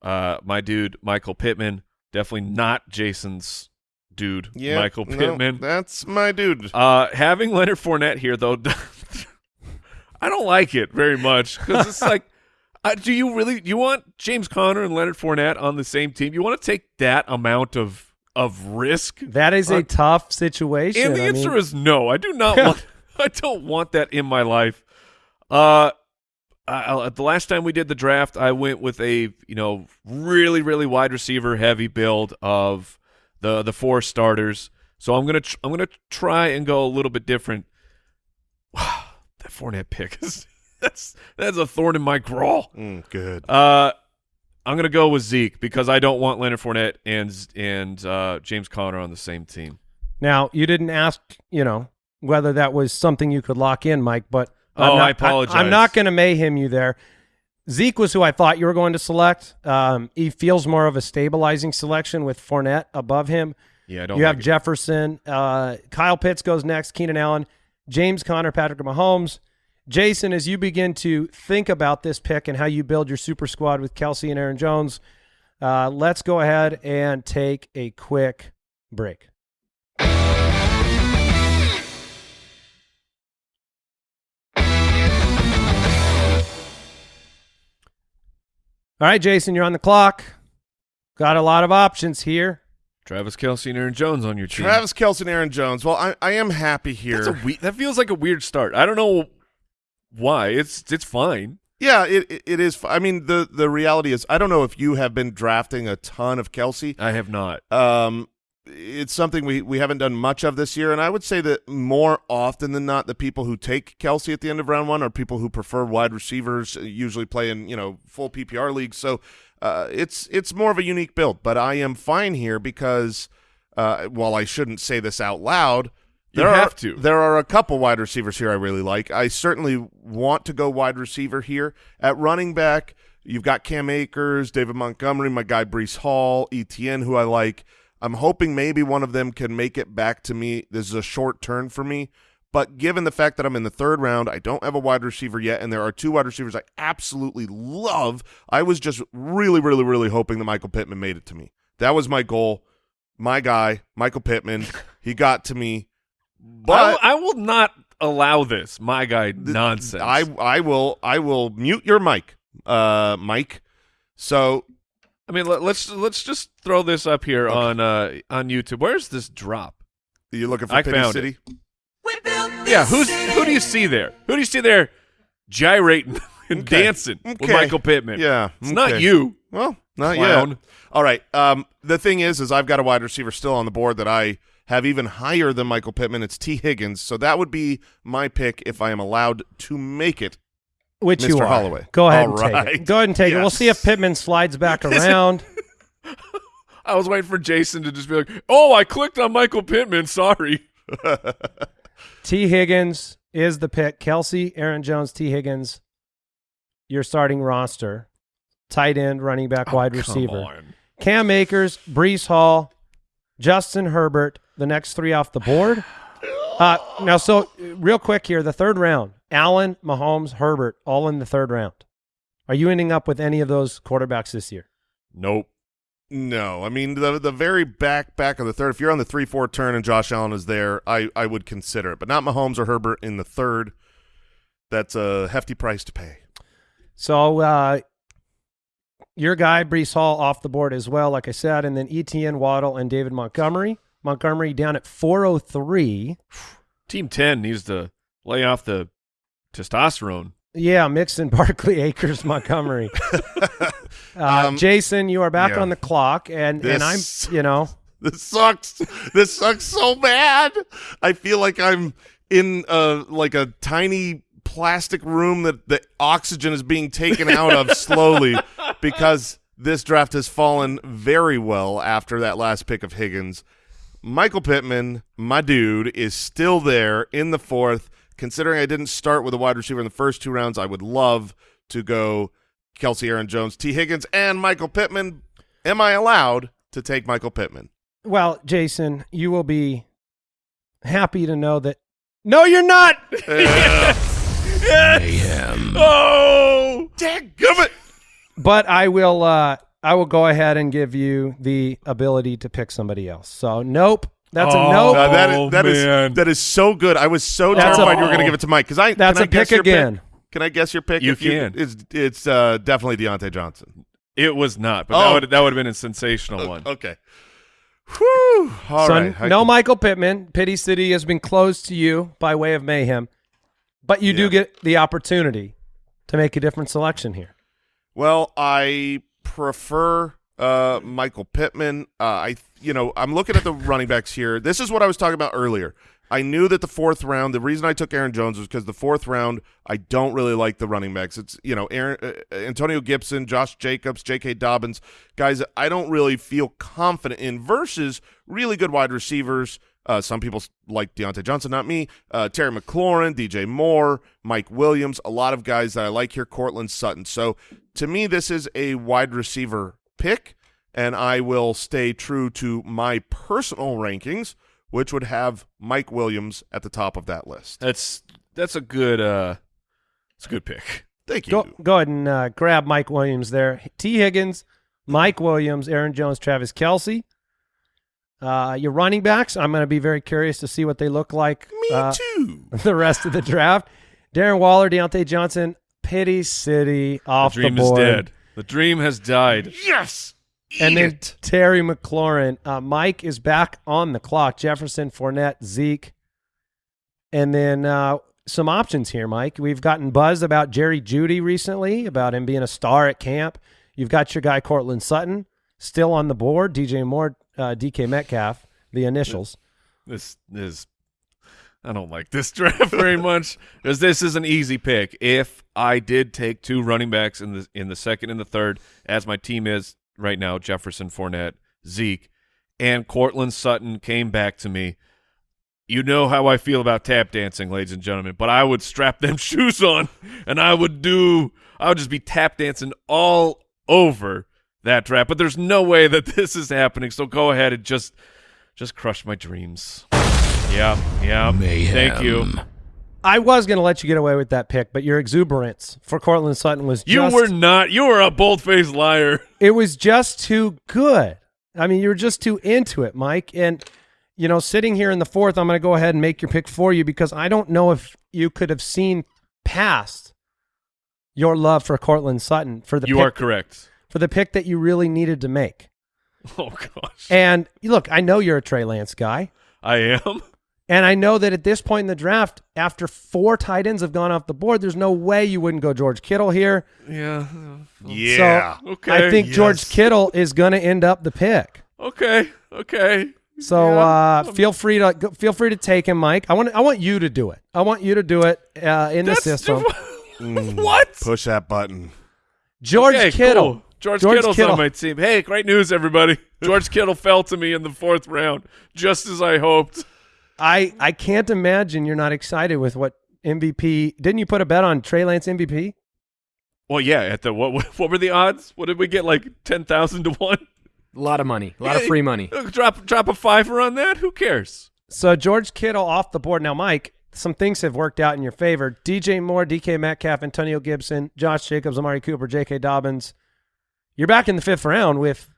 uh, my dude Michael Pittman. Definitely not Jason's dude, Yeah, Michael no, Pittman. that's my dude. Uh, having Leonard Fournette here, though, [LAUGHS] I don't like it very much because it's [LAUGHS] like, uh, do you really you want James Conner and Leonard Fournette on the same team? You want to take that amount of of risk? That is a Uh, tough situation. And the I answer mean- is no. I do not [LAUGHS] want. I don't want that in my life. Uh, I, I- the last time we did the draft, I went with a you know really really wide receiver heavy build of the the four starters. So I'm gonna tr- I'm gonna try and go a little bit different. [SIGHS] that Fournette pick is [LAUGHS] that's that's a thorn in my crawl. Mm, good. Uh, I'm gonna go with Zeke because I don't want Leonard Fournette and and uh, James Conner on the same team. Now, you didn't ask, you know, whether that was something you could lock in, Mike, but I'm Oh, not, I apologize. I'm not going to mayhem you there. Zeke was who I thought you were going to select. Um, he feels more of a stabilizing selection with Fournette above him. Yeah, I don't. You have it. Jefferson. Uh, Kyle Pitts goes next. Keenan Allen, James Conner, Patrick Mahomes. Jason, as you begin to think about this pick and how you build your super squad with Kelce and Aaron Jones, uh, let's go ahead and take a quick break. All right, Jason, you're on the clock. Got a lot of options here. Travis Kelce and Aaron Jones on your team. Travis Kelce and Aaron Jones. Well, I, I am happy here. That's a we- that feels like a weird start. I don't know why. It's it's fine. yeah, it, it it is. f- I mean, the the reality is, I don't know if you have been drafting a ton of Kelce. I have not. Um, it's something we, we haven't done much of this year, and I would say that more often than not, the people who take Kelce at the end of round one are people who prefer wide receivers, uh, usually play in you know full PPR leagues. So uh, it's it's more of a unique build, but I am fine here because uh, while I shouldn't say this out loud. You There have are, to. There are a couple wide receivers here I really like. I certainly want to go wide receiver here. At running back, you've got Cam Akers, David Montgomery, my guy Breece Hall, ETN, who I like. I'm hoping maybe one of them can make it back to me. This is a short turn for me. But given the fact that I'm in the third round, I don't have a wide receiver yet, and there are two wide receivers I absolutely love. I was just really, really, really hoping that Michael Pittman made it to me. That was my goal. My guy, Michael Pittman, [LAUGHS] he got to me. But I, I will not allow this, my guy nonsense. I I will I will mute your mic, uh, Mike. So I mean, let, let's let's just throw this up here on uh on YouTube. Where's this drop? Are you're looking for I Pity found City? Yeah, who's who do you see there? Who do you see there gyrating [LAUGHS] and Okay. dancing with Okay. Michael Pittman? Yeah, it's not you. Well, not Clown. yet. All right. Um, the thing is, is I've got a wide receiver still on the board that I have even higher than Michael Pittman. It's Tee Higgins. So that would be my pick if I am allowed to make it. Which you Mr. are. Holloway. Go ahead All and take it. Go ahead and take it. We'll see if Pittman slides back [LAUGHS] around. [LAUGHS] I was waiting for Jason to just be like, "Oh, I clicked on Michael Pittman. Sorry." [LAUGHS] Tee Higgins is the pick. Kelce, Aaron Jones, Tee Higgins, your starting roster. Tight end, running back, wide Oh, Come receiver. on. Cam Akers, Breece Hall, Justin Herbert, the next three off the board. [SIGHS] Uh, now, so real quick here, the third round, Allen, Mahomes, Herbert, all in the third round. Are you ending up with any of those quarterbacks this year? Nope. No, I mean the the very back back of the third. If you're on the three four turn and Josh Allen is there, I I would consider it, but not Mahomes or Herbert in the third. That's a hefty price to pay. So uh, your guy, Breece Hall, off the board as well, like I said, and then ETN, Waddle, and David Montgomery. Montgomery down at 403. Team Ten needs to lay off the testosterone. Yeah, Mixon, [LAUGHS] Barkley, Akers, Montgomery. [LAUGHS] uh, Um, Jason, you are back yeah. on the clock, and and I'm, you know, [LAUGHS] This sucks. This sucks so bad. I feel like I'm in a like a tiny plastic room that the oxygen is being taken out of slowly because this draft has fallen very well after that last pick of Higgins. Michael Pittman, my dude, is still there in the fourth. Considering I didn't start with a wide receiver in the first two rounds, I would love to go Kelce Aaron Jones, Tee Higgins, and Michael Pittman. Am I allowed to take Michael Pittman? well, Jason, you will be happy to know that. No, you're not. Mayhem. [LAUGHS] Oh, Dadgummit! But I will. Uh, I will go ahead and give you the ability to pick somebody else. So, nope. That's Oh, a nope. Uh, that Oh, is that is man. that is so good. I was so That's terrified a- you were going to give it to Mike because I That's can I a guess pick your again. Can I guess your pick? You If can. It's it's uh, definitely Diontae Johnson. it was not, but Oh. that would that would have been a sensational one. Okay. Whew. All so right. No can- Michael Pittman. Pity City has been closed to you by way of mayhem, but you do get the opportunity to make a different selection here. Well, I prefer uh, Michael Pittman. Uh, I, you know, I'm looking at the running backs here. This is what I was talking about earlier. I knew that the fourth round. The reason I took Aaron Jones was because the fourth round, I don't really like the running backs. It's you know, Aaron, uh, Antonio Gibson, Josh Jacobs, J.K. Dobbins, guys. I don't really feel confident in versus really good wide receivers. Uh, some people like Diontae Johnson, not me. Uh, Terry McLaurin, DJ Moore, Mike Williams, a lot of guys that I like here. Courtland Sutton. So to me, this is a wide receiver pick, and I will stay true to my personal rankings, which would have Mike Williams at the top of that list. That's that's a good uh, it's a good pick. Thank you. Go go ahead and uh, grab Mike Williams there. Tee Higgins, Mike Williams, Aaron Jones, Travis Kelce. Uh, your running backs, I'm going to be very curious to see what they look like. Me uh, too. [LAUGHS] the rest of the draft. Darren Waller, Diontae Johnson, Pity City off the dream the board. is dead. The dream has died. Yes. And then it. Terry McLaurin. Uh, Mike is back on the clock. Jefferson, Fournette, Zeke. And then uh, some options here, Mike. We've gotten buzz about Jerry Jeudy recently, about him being a star at camp. You've got your guy, Courtland Sutton, still on the board. DJ Moore, uh, DK Metcalf, the initials. This is I don't like this [LAUGHS] draft very much because this is an easy pick. If I did take two running backs in the in the second and the third, as my team is right now, Jefferson, Fournette, Zeke, and Courtland Sutton came back to me. You know how I feel about tap dancing, ladies and gentlemen, but I would strap them [LAUGHS] shoes on and I would do I would just be tap dancing all over that draft, but there's no way that [LAUGHS] this is happening. So go ahead and just just crush my dreams. Yeah, yeah. Mayhem. Thank you. I was going to let you get away with that pick, but your exuberance for Courtland Sutton was You just, were not. You were a bold faced liar. [LAUGHS] it was just too good. I mean, you were just too into it, Mike. And you know, sitting here in the fourth, I'm going to go ahead and make your pick for you because I don't know if you could have seen past your love for Courtland Sutton for the You pick, are correct. for the pick that you really needed to make. [LAUGHS] Oh gosh, And look, I know you're a Trey Lance guy. I am. [LAUGHS] And I know that at this point in the draft, after four tight ends have gone off the board, there's no way you wouldn't go George Kittle here. Yeah. Yeah. So Okay. I think George Yes. Kittle is going to end up the pick. Okay. Okay. So Yeah. uh, feel free to feel free to take him, Mike. I want I want you to do it. I want you to do it uh, in the That's system. [LAUGHS] what? Push that button. George Okay, Kittle. cool. George, George Kittle's Kittle. on my team. Hey, great news, everybody. George Kittle fell to me in the fourth round, just as I hoped. I I can't imagine you're not excited with what MVP. Didn't you put a bet on Trey Lance MVP? Well, yeah. At the what? [LAUGHS] What were the odds? What did we get? Like ten thousand to one. A lot of money, a lot of free money. [LAUGHS] Drop drop a fiver on that. Who cares? So George Kittle off the board now, Mike. Some things have worked out in your favor. DJ Moore, DK Metcalf, Antonio Gibson, Josh Jacobs, Amari Cooper, J.K. Dobbins. You're back in the fifth round with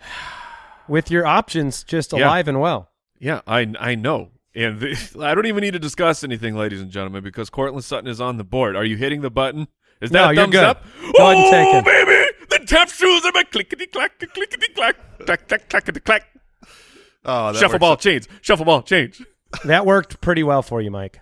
[SIGHS] with your options just Yeah. alive and well. Yeah, I I know. And the, [LAUGHS] I don't even need to discuss anything, ladies and gentlemen, because Courtland Sutton is on the board. Are you hitting the button? Is that No, a thumbs good. up? Go ahead and oh, take it. baby! The tap shoes are my clickety clack, clickety clack, clack, clack, clackety clack. Oh, that Shuffle works ball, change. Shuffle ball, change. That worked pretty well for you, Mike.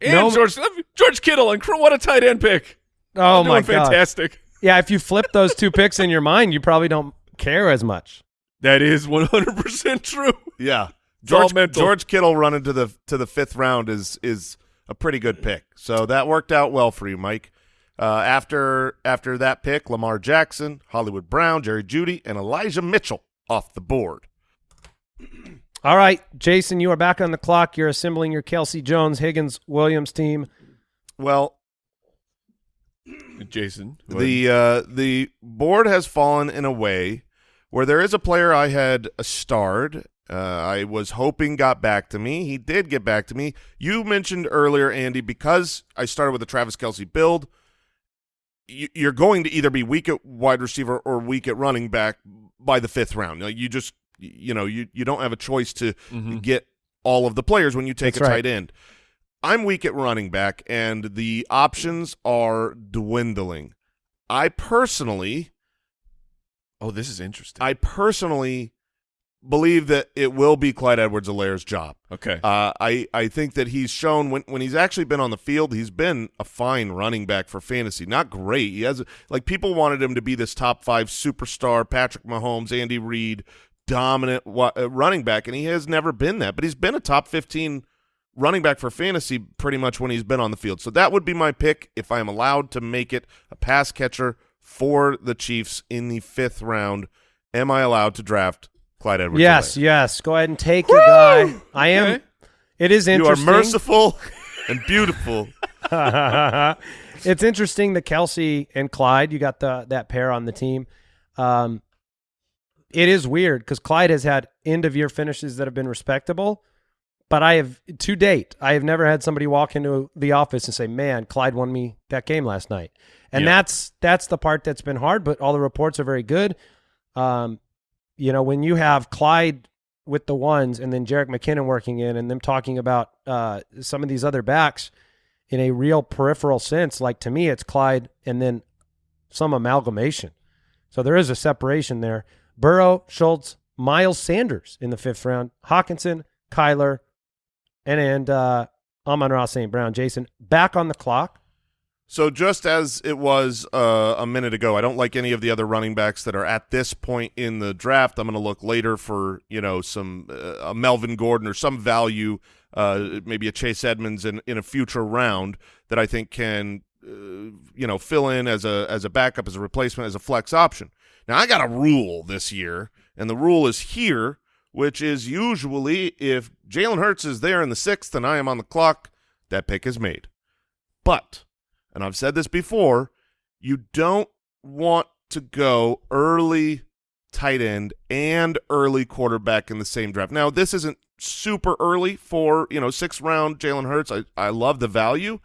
And No- George George Kittle and what a tight end pick. Oh Doing my god. fantastic. Yeah, if you flip those two picks in your mind, you probably don't care as much. That is 100% true. Yeah. It's all George, mental. George Kittle running to the to the fifth round is is a pretty good pick. So that worked out well for you, Mike. Uh, after after that pick, Lamar Jackson, Hollywood Brown, Jerry Jeudy, and Elijah Mitchell off the board. [CLEARS THROAT] All right, Jason, you are back on the clock. You're assembling your Kelce Jones, Higgins, Williams team. Well, [CLEARS THROAT] Jason. the uh, the board has fallen in a way where there is a player I had starred. Uh, I was hoping got back to me. He did get back to me. You mentioned earlier, Andy, because I started with the Travis Kelce build. you- You're going to either be weak at wide receiver or weak at running back by the fifth round. You just, you know, you you don't have a choice to Mhm. get all of the players when you take That's a right. tight end. I'm weak at running back, and the options are dwindling. I personally, Oh, this is interesting. I personally believe that it will be Clyde Edwards-Helaire's job. okay. Uh, I I think that he's shown when when he's actually been on the field, he's been a fine running back for fantasy. Not great. He has like people wanted him to be this top five superstar, Patrick Mahomes, Andy Reid, dominant uh, running back, and he has never been that. But he's been a top fifteen running back for fantasy pretty much when he's been on the field. So that would be my pick if I am allowed to make it a pass catcher for the Chiefs in the fifth round. Am I allowed to draft Clyde Edwards? yes, yes. Go ahead and take your guy. I am. Okay. It is You are merciful [LAUGHS] and beautiful. [LAUGHS] it's interesting that Kelce and Clyde, you got the that pair on the team. Um, it is weird because Clyde has had end of year finishes that have been respectable, but I have to date I have never had somebody walk into the office and say, "Man, Clyde won me that game last night," and Yeah. that's that's the part that's been hard. But all the reports are very good. Um, you know, when you have Clyde with the ones and then Jerick McKinnon working in and them talking about uh, some of these other backs in a real peripheral sense, like to me, it's Clyde and then some amalgamation. So there is a separation there. Burrow, Schultz, Miles Sanders in the fifth round, Hockenson, Kyler, and and uh, Amon-Ra St. Brown. Jason back on the clock. So just as it was uh, a minute ago, I don't like any of the other running backs that are at this point in the draft. I'm going to look later for you know some uh, a Melvin Gordon or some value, uh, maybe a Chase Edmonds in in a future round that I think can uh, you know fill in as a as a backup, as a replacement, as a flex option. Now I got a rule this year, and the rule is here, which is usually if Jalen Hurts is there in the sixth and I am on the clock, that pick is made. But and I've said this before, you don't want to go early tight end and early quarterback in the same draft. Now, this isn't super early for, you know, sixth round Jalen Hurts. I, I love the value.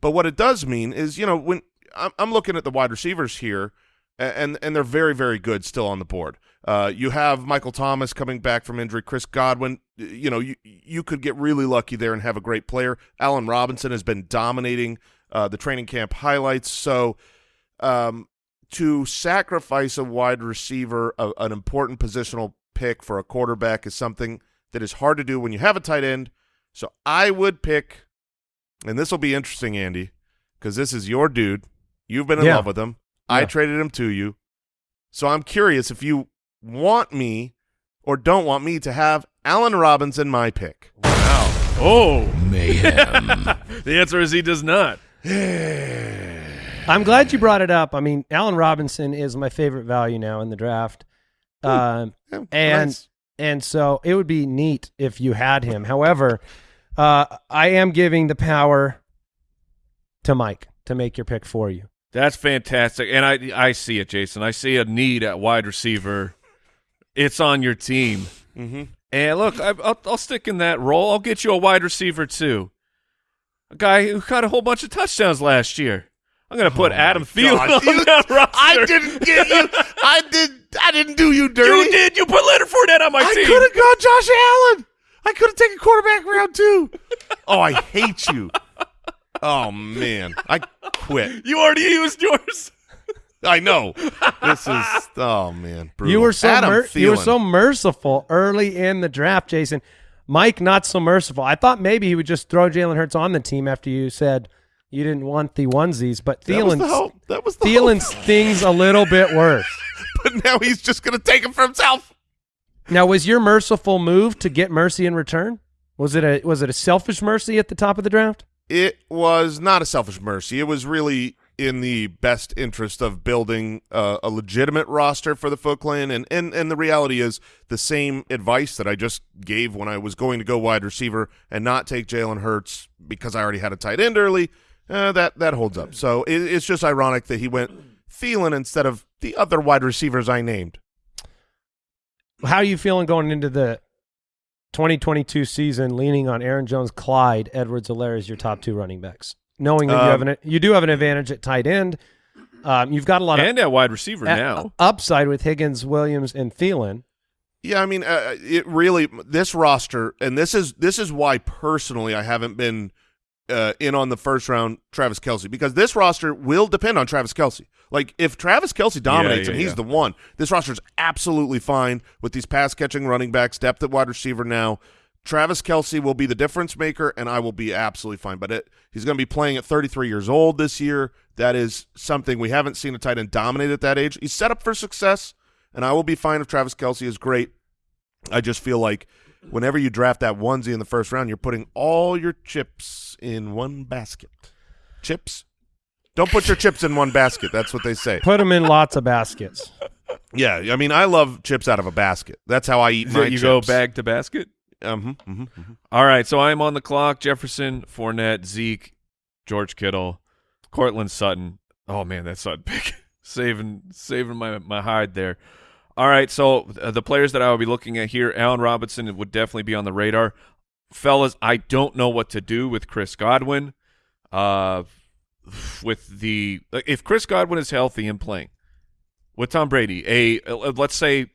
But what it does mean is, you know, when I'm, I'm looking at the wide receivers here, and and they're very, very good still on the board. Uh, you have Michael Thomas coming back from injury. Chris Godwin, you know, you you could get really lucky there and have a great player. Allen Robinson has been dominating uh, the training camp highlights. So, um, to sacrifice a wide receiver, a, an important positional pick for a quarterback, is something that is hard to do when you have a tight end. So I would pick, and this will be interesting, Andy, because this is your dude. You've been in Yeah. love with him. I traded him to you. So I'm curious if you want me or don't want me to have Allen Robinson my pick. Wow. Oh, [LAUGHS] Mayhem. the answer is he does not. [SIGHS] I'm glad you brought it up. I mean, Allen Robinson is my favorite value now in the draft. Um, Yeah, And- nice. and so it would be neat if you had him. However, uh, I am giving the power to Mike to make your pick for you. That's fantastic, and I I see it, Jason. I see a need at wide receiver. It's on your team, Mhm. and look, I, I'll, I'll stick in that role. I'll get you a wide receiver too, a guy who caught a whole bunch of touchdowns last year. I'm going to put oh Adam Thielen God, on you- [LAUGHS] that roster. I didn't get you. I did. I didn't do you dirty. You did. You put Leonard Fournette on my I team. I could have gone Josh Allen. I could have taken quarterback round two. [LAUGHS] oh, I hate you. Oh man, I quit. You already used yours. I know. This is oh man. Brutal. You were so Adam mer- you were so merciful early in the draft, Jason. Mike not so merciful. I thought maybe he would just throw Jalen Hurts on the team after you said you didn't want the onesies, but That was the. That was the Thielen stings a little bit worse. [LAUGHS] But now he's just going to take him for himself. Now, was your merciful move to get mercy in return? Was it a was it a selfish mercy at the top of the draft? It was not a selfish mercy. It was really in the best interest of building uh, a legitimate roster for the Foot Clan. And, and, and the reality is the same advice that I just gave when I was going to go wide receiver and not take Jalen Hurts because I already had a tight end early, uh, that, that holds up. So it, it's just ironic that he went Thielen instead of the other wide receivers I named. How are you feeling going into the 2022 season, leaning on Aaron Jones, Clyde, Edwards, Helaire as your top two running backs, knowing that you Um, have an you do have an advantage at tight end. Um, you've got a lot of and at wide receiver a- now. upside with Higgins, Williams, and Thielen. Yeah, I mean, uh, it really this roster, and this is this is why personally I haven't been uh, in on the first round Travis Kelce because this roster will depend on Travis Kelce. Like if Travis Kelce dominates yeah, and he's yeah. the one, this roster is absolutely fine with these pass catching running backs, depth at wide receiver now. Travis Kelce will be the difference maker, and I will be absolutely fine. But it, he's going to be playing at 33 years old this year. That is something we haven't seen a tight end dominate at that age. He's set up for success, and I will be fine if Travis Kelce is great. I just feel like whenever you draft that onesie in the first round, you're putting all your chips in one basket. Chips? Don't put your chips in one basket. That's what they say. Put them in lots of baskets. Yeah, I mean, I love chips out of a basket. That's how I eat Is my it you chips. go bag to basket. Um, hmm hmm All right, so I'm on the clock. Jefferson, Fournette, Zeke, George Kittle, Courtland Sutton. Oh man, that Sutton pick saving saving my my hide there. All right, so uh, the players that I will be looking at here, Allen Robinson would definitely be on the radar. Fellas, I don't know what to do with Chris Godwin. Uh, with the if Chris Godwin is healthy and playing with Tom Brady, a uh, let's say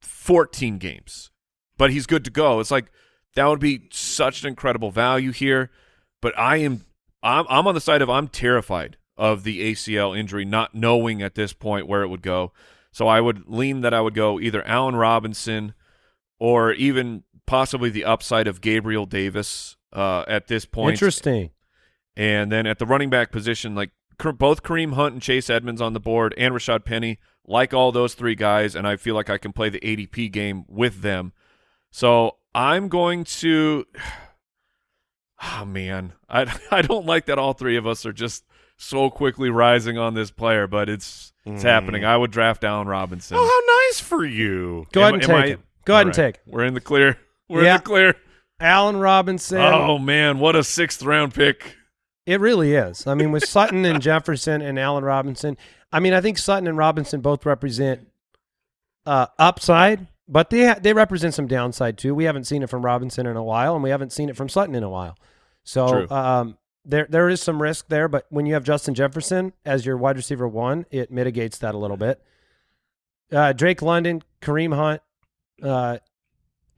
14 games, but he's good to go. It's like that would be such an incredible value here. But I am I'm I'm on the side of I'm terrified of the ACL injury, not knowing at this point where it would go. So I would lean that I would go either Allen Robinson or even possibly the upside of Gabriel Davis uh, at this point. Interesting. And then at the running back position, like both Kareem Hunt and Chase Edmonds on the board, and Rashaad Penny, like all those three guys, and I feel like I can play the ADP game with them. So I'm going to. Oh [SIGHS] man, I [LAUGHS] I don't like that all three of us are just so quickly rising on this player, but it's it's happening. I would draft Allen Robinson. Oh, how nice for you. Go Am- ahead and take I- it. Go ahead All and take. We're in the clear. We're Yeah. in the clear. Allen Robinson. Oh man, what a sixth round pick. It really is. I mean, with Sutton and [LAUGHS] Jefferson and Allen Robinson, I mean, I think Sutton and Robinson both represent uh, upside, but they they represent some downside too. We haven't seen it from Robinson in a while, and we haven't seen it from Sutton in a while. So um, there there is some risk there, but when you have Justin Jefferson as your wide receiver one, it mitigates that a little bit. Uh, Drake London, Kareem Hunt, uh,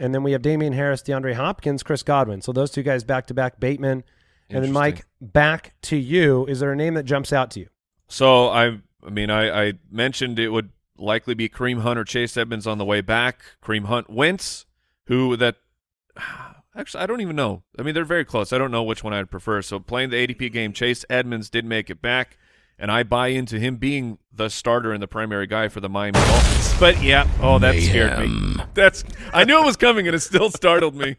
and then we have Damien Harris, DeAndre Hopkins, Chris Godwin. So those two guys back to back, Bateman, and then Mike. Back to you. Is there a name that jumps out to you? So I, I mean, I, I mentioned it would likely be Kareem Hunt or Chase Edmonds on the way back. Kareem Hunt wins. Who that? [SIGHS] Actually, I don't even know. I mean, they're very close. I don't know which one I'd prefer. So playing the ADP game, Chase Edmonds did make it back, and I buy into him being the starter and the primary guy for the Miami Dolphins. But yeah, oh, that scared me. That's I knew it was coming, and it still startled me.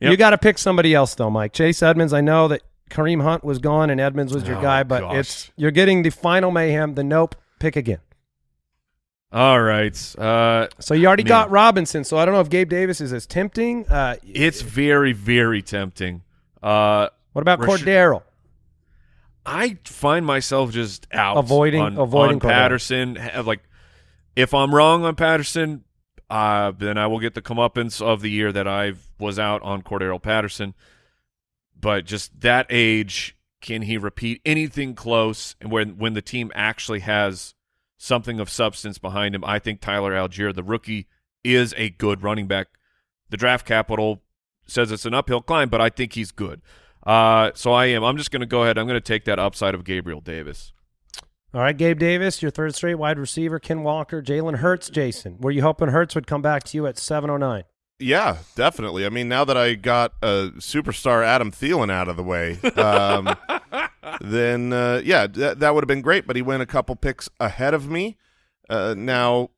Yep. [LAUGHS] You got to pick somebody else though, Mike. Chase Edmonds. I know that Kareem Hunt was gone and Edmonds was your Oh, guy, but gosh. it's you're getting the final mayhem. The nope. Pick again. All right. Uh, So you already Man. got Robinson. So I don't know if Gabe Davis is as tempting. Uh, it's very, very tempting. Uh, what about Rashid- Cordarrelle? I find myself just out Avoiding- on, avoiding on Patterson. Like, if I'm wrong on Patterson, uh, then I will get the comeuppance of the year that I was out on Cordarrelle Patterson. But just that age, can he repeat anything close? And when when the team actually has something of substance behind him, I think Tyler Allgeier, the rookie, is a good running back. The draft capital says it's an uphill climb, but I think he's good. Uh, so I am. I'm just going to go ahead. I'm going to take that upside of Gabriel Davis. All right, Gabe Davis, your third straight wide receiver. Ken Walker, Jalen Hurts, Jason. Were you hoping Hurts would come back to you at 709? Yeah, definitely. I mean, now that I got a superstar Adam Thielen out of the way, um, [LAUGHS] then uh, yeah, th- that would have been great. But he went a couple picks ahead of me. Uh, now,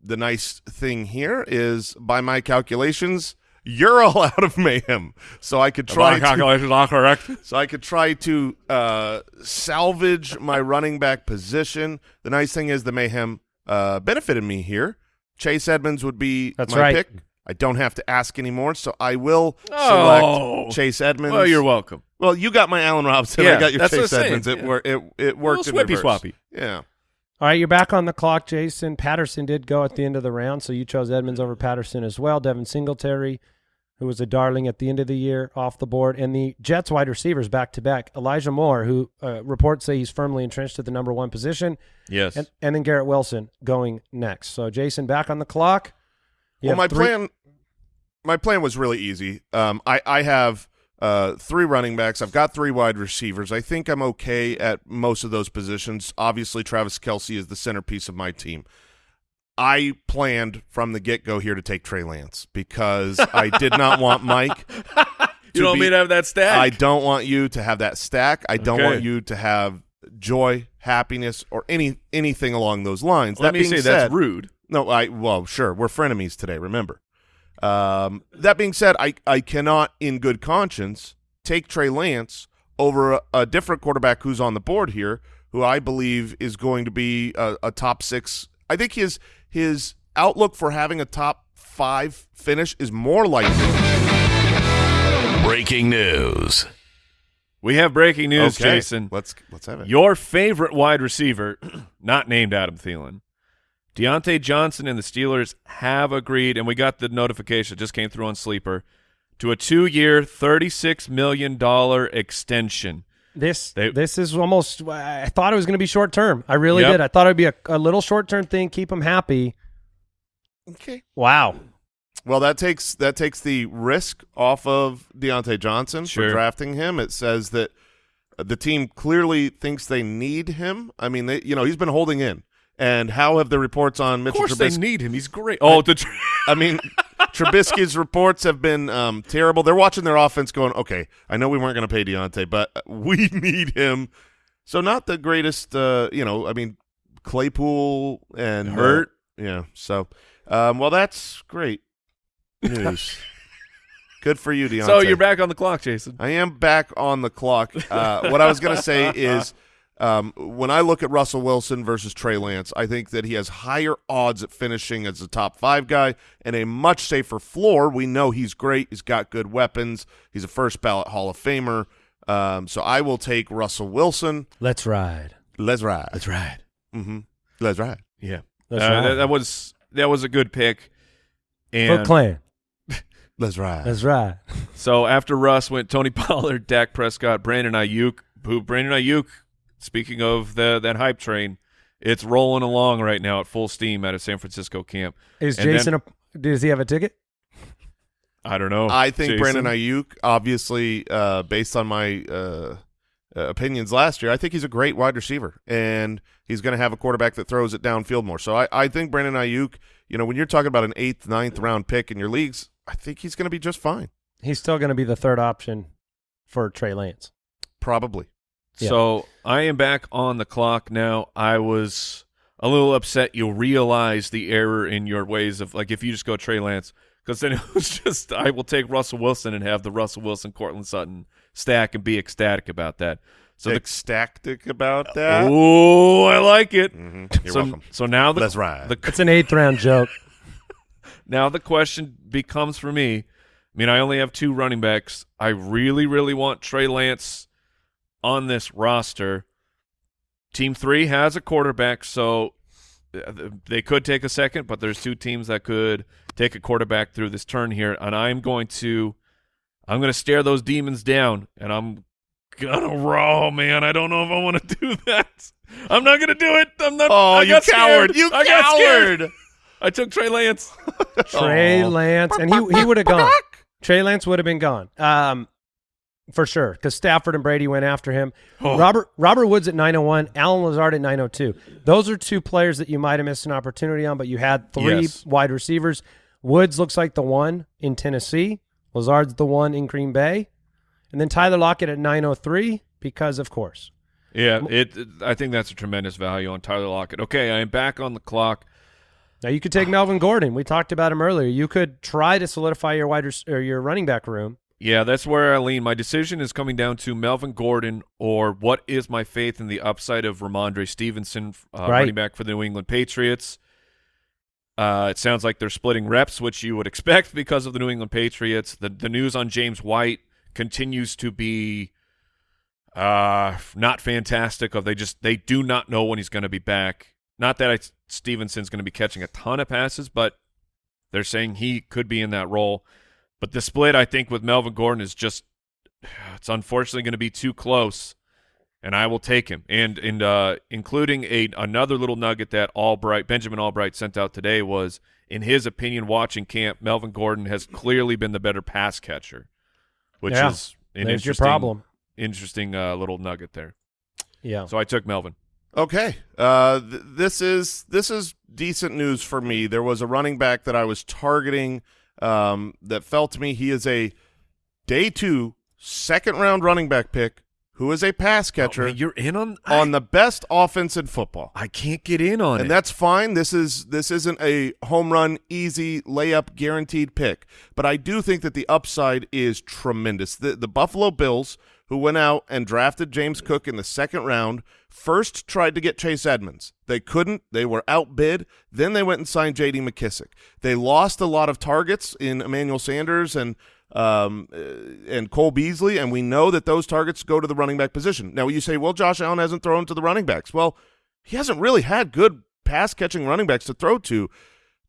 the nice thing here is, by my calculations, you're all [LAUGHS] out of mayhem, so I could try. To, are correct. [LAUGHS] so I could try to uh, salvage my running back position. The nice thing is the mayhem uh, benefited me here. Chase Edmonds would be That's my right. pick. I don't have to ask anymore, so I will Oh. select Chase Edmonds. Well, you're welcome. Well, you got my Allen Robinson. Yeah, I got your that's Chase Edmonds. It, Yeah. wor- it it worked in Little reverse. swippy-swappy. Yeah. All right, you're back on the clock, Jason. Patterson did go at the end of the round, so you chose Edmonds over Patterson as well. Devin Singletary, who was a darling at the end of the year, off the board. And the Jets wide receivers back to back. Elijah Moore, who uh, reports say he's firmly entrenched at the number one position. Yes. And, and then Garrett Wilson going next. So, Jason, back on the clock. You well, my plan, my plan was really easy. Um, I I have uh three running backs. I've got three wide receivers. I think I'm okay at most of those positions. Obviously, Travis Kelce is the centerpiece of my team. I planned from the get go here to take Trey Lance because I did not want Mike. [LAUGHS] you don't be- mean to have that stack? I don't want you to have that stack. I don't Okay. want you to have joy, happiness, or any anything along those lines. Let that me being say said, that's rude. no, I well, sure, we're frenemies today. Remember. Um, that being said, I I cannot, in good conscience, take Trey Lance over a, a different quarterback who's on the board here, who I believe is going to be a, a top six. I think his his outlook for having a top five finish is more likely. Breaking news. We have breaking news, Okay, Jason. let's let's have it. Your favorite wide receiver, [CLEARS THROAT] not named Adam Thielen, Diontae Johnson and the Steelers have agreed, and we got the notification that just came through on Sleeper, to a two-year, $36 million extension. This They- this is almost. I thought it was going to be short term. I really Yep. did. I thought it'd be a, a little short term thing, keep them happy. Okay. Wow. Well, that takes that takes the risk off of Diontae Johnson Sure. for drafting him. It says that the team clearly thinks they need him. I mean, they, you know, he's been holding in. And how have the reports on Mitchell? Of Mitchell course they need him. He's great. Oh, the tr- [LAUGHS] I mean, Trubisky's reports have been um, terrible. They're watching their offense, going, "Okay, I know we weren't going to pay Diontae, but we [LAUGHS] need him." So, not the greatest. Uh, you know, I mean, Claypool and Hurt. yeah. So, um, well, that's great news. [LAUGHS] Good for you, Diontae. so you're back on the clock, Jason. I am back on the clock. Uh, what I was going to say is um, when I look at Russell Wilson versus Trey Lance, I think that he has higher odds at finishing as a top five guy and a much safer floor. We know he's great. He's got good weapons. He's a first ballot Hall of Famer. Um, so I will take Russell Wilson. Let's ride. Let's ride. Let's ride. Mm-hmm. Let's ride. Yeah, That's Uh, right. that, that was that was a good pick. And Foot Clan. [LAUGHS] Let's ride. That's right. so after Russ went Tony [LAUGHS] Pollard, Dak Prescott, Brandon Aiyuk. Who Brandon Aiyuk? Speaking of the that hype train, it's rolling along right now at full steam out of San Francisco camp. Is And then- Jason? a, does he have a ticket? I don't know. I think Jason? Brandon Aiyuk, obviously, uh, based on my uh, uh, opinions last year, I think he's a great wide receiver, and he's going to have a quarterback that throws it downfield more. So I, I think Brandon Aiyuk, you know, when you're talking about an eighth, ninth round pick in your leagues, I think he's going to be just fine. He's still going to be the third option for Trey Lance. Probably. Yeah. So I am back on the clock now. I was a little upset. You'll realize the error in your ways of like if you just go Trey Lance, because then [LAUGHS] it was just I will take Russell Wilson and have the Russell Wilson Courtland Sutton stack and be ecstatic about that. So the ecstatic about that. oh, I like it. Mhm. You're so, welcome. So now the Let's ride. the It's an eighth round joke. [LAUGHS] now the question becomes for me. I mean, I only have two running backs. I really, really want Trey Lance on this roster. Team three has a quarterback, so uh, they could take a second, but there's two teams that could take a quarterback through this turn here, and I'm going to, I'm going to stare those demons down, and I'm gonna roll, man. I don't know if I want to [LAUGHS] do that. I'm not gonna do it. I'm not. oh, I you got scared. coward! You I got scared. coward! I took Trey Lance. Trey Aw. Lance, and he he would have gone. Trey Lance would have been gone, um, for sure, because Stafford and Brady went after him. Oh. Robert Robert Woods at 901, Allen Lazard at 902. Those are two players that you might have missed an opportunity on, but you had three Yes. wide receivers. Woods looks like the one in Tennessee. Lazard's the one in Green Bay, and then Tyler Lockett at 903 because, of course. Yeah, it, I think that's a tremendous value on Tyler Lockett. Okay, I am back on the clock. Now you could take ah. Melvin Gordon. We talked about him earlier. You could try to solidify your wide or your running back room. Yeah, that's where I lean. My decision is coming down to Melvin Gordon or what is my faith in the upside of Rhamondre Stevenson, uh, Right. running back for the New England Patriots. Uh, it sounds like they're splitting reps, which you would [LAUGHS] expect because of the New England Patriots. The the news on James White continues to be uh, not fantastic. Of they just they do not know when he's going to be back. Not that I, Stevenson's going to be catching a ton of passes, but they're saying he could be in that role. But the split, I think, with Melvin Gordon is just [SIGHS] it's unfortunately going to be too close, and I will take him. And and uh, including a another little nugget that Albright Benjamin Albright sent out today was, in his opinion, watching camp, Melvin Gordon has clearly been the better pass catcher, which Yeah. is an There's your interesting problem. interesting uh, little nugget there. Yeah. So I took Melvin. Okay. Uh, th- this is this is decent news for me. There was a running back that I was targeting um, that felt to me he is a day two second round running back pick who is a pass catcher Oh, man, you're in on on the best offense in football. I can't get in on And it. And that's fine. This is this isn't a home run, easy layup, guaranteed pick. But I do think that the upside is tremendous. The the Buffalo Bills, who went out and drafted James Cook in the second round, first tried to get Chase Edmonds. They couldn't. They were outbid. Then they went and signed J.D. McKissic. They lost a lot of targets in Emmanuel Sanders and um, uh, and Cole Beasley, and we know that those targets go to the running back position. Now you say, well, Josh Allen hasn't thrown to the running backs. Well, he hasn't really had good pass catching running backs to throw to.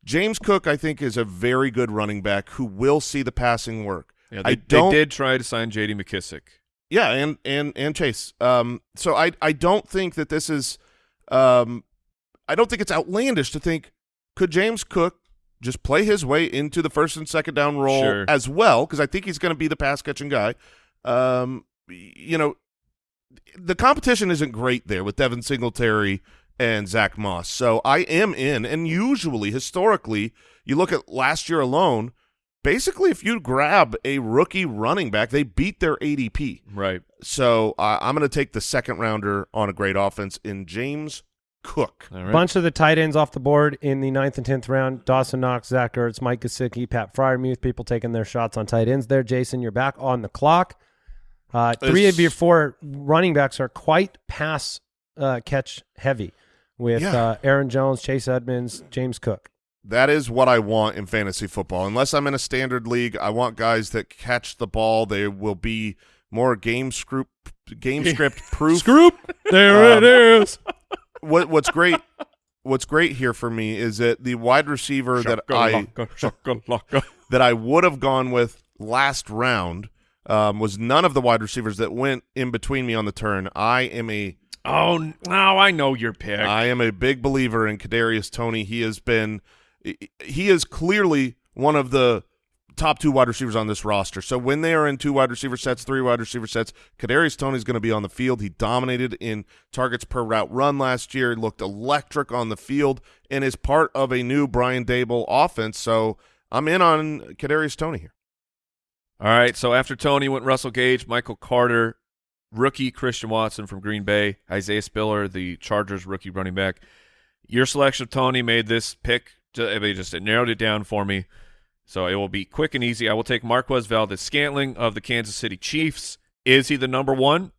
James Cook, I think, is a very good running back who will see the passing work. yeah, I they, don't. they did try to sign J.D. McKissic. Yeah, and and and Chase. Um, so I I don't think that this is, um, I don't think it's outlandish to think could James Cook just play his way into the first and second down role Sure. as well because I think he's going to be the pass catching guy. Um, you know, the competition isn't great there with Devin Singletary and Zach Moss. So I am in, and usually historically, you look at last year alone. Basically, if you grab a rookie running back, they beat their ADP. Right. So uh, I'm going to take the second rounder on a great offense in James Cook. All right. Bunch of the tight ends off the board in the ninth and tenth round. Dawson Knox, Zach Ertz, Mike Gesicki, Pat Freiermuth. People taking their shots on tight ends there. Jason, you're back on the clock. Uh, three It's- of your four running backs are quite pass uh, catch heavy, with Yeah. uh, Aaron Jones, Chase Edmonds, James Cook. That is what I want in fantasy football. Unless I'm in a standard league, I want guys that catch the ball. They will be more game script game script proof. Scoop. There Um, it is. What what's great what's great here for me is that the wide receiver that I that I would have gone with last round um, was none of the wide receivers that went in between me on the turn. I am a Oh, now I know your pick. I am a big believer in Kadarius Toney. He has been he is clearly one of the top two wide receivers on this roster. So when they are in two wide receiver sets, three wide receiver sets, Kadarius Toney is going to be on the field. He dominated in targets per route run last year. Looked electric on the field and is part of a new Brian Daboll offense. So I'm in on Kadarius Toney here. All right, so after Toney went Russell Gage, Michael Carter, rookie Christian Watson from Green Bay, Isaiah Spiller, the Chargers rookie running back. Your selection of Toney made this pick. Ju- I mean, just it narrowed it down for me. So it will be quick and easy. I will take Marquez Valdes-Scantling of the Kansas City Chiefs. Is he the number one?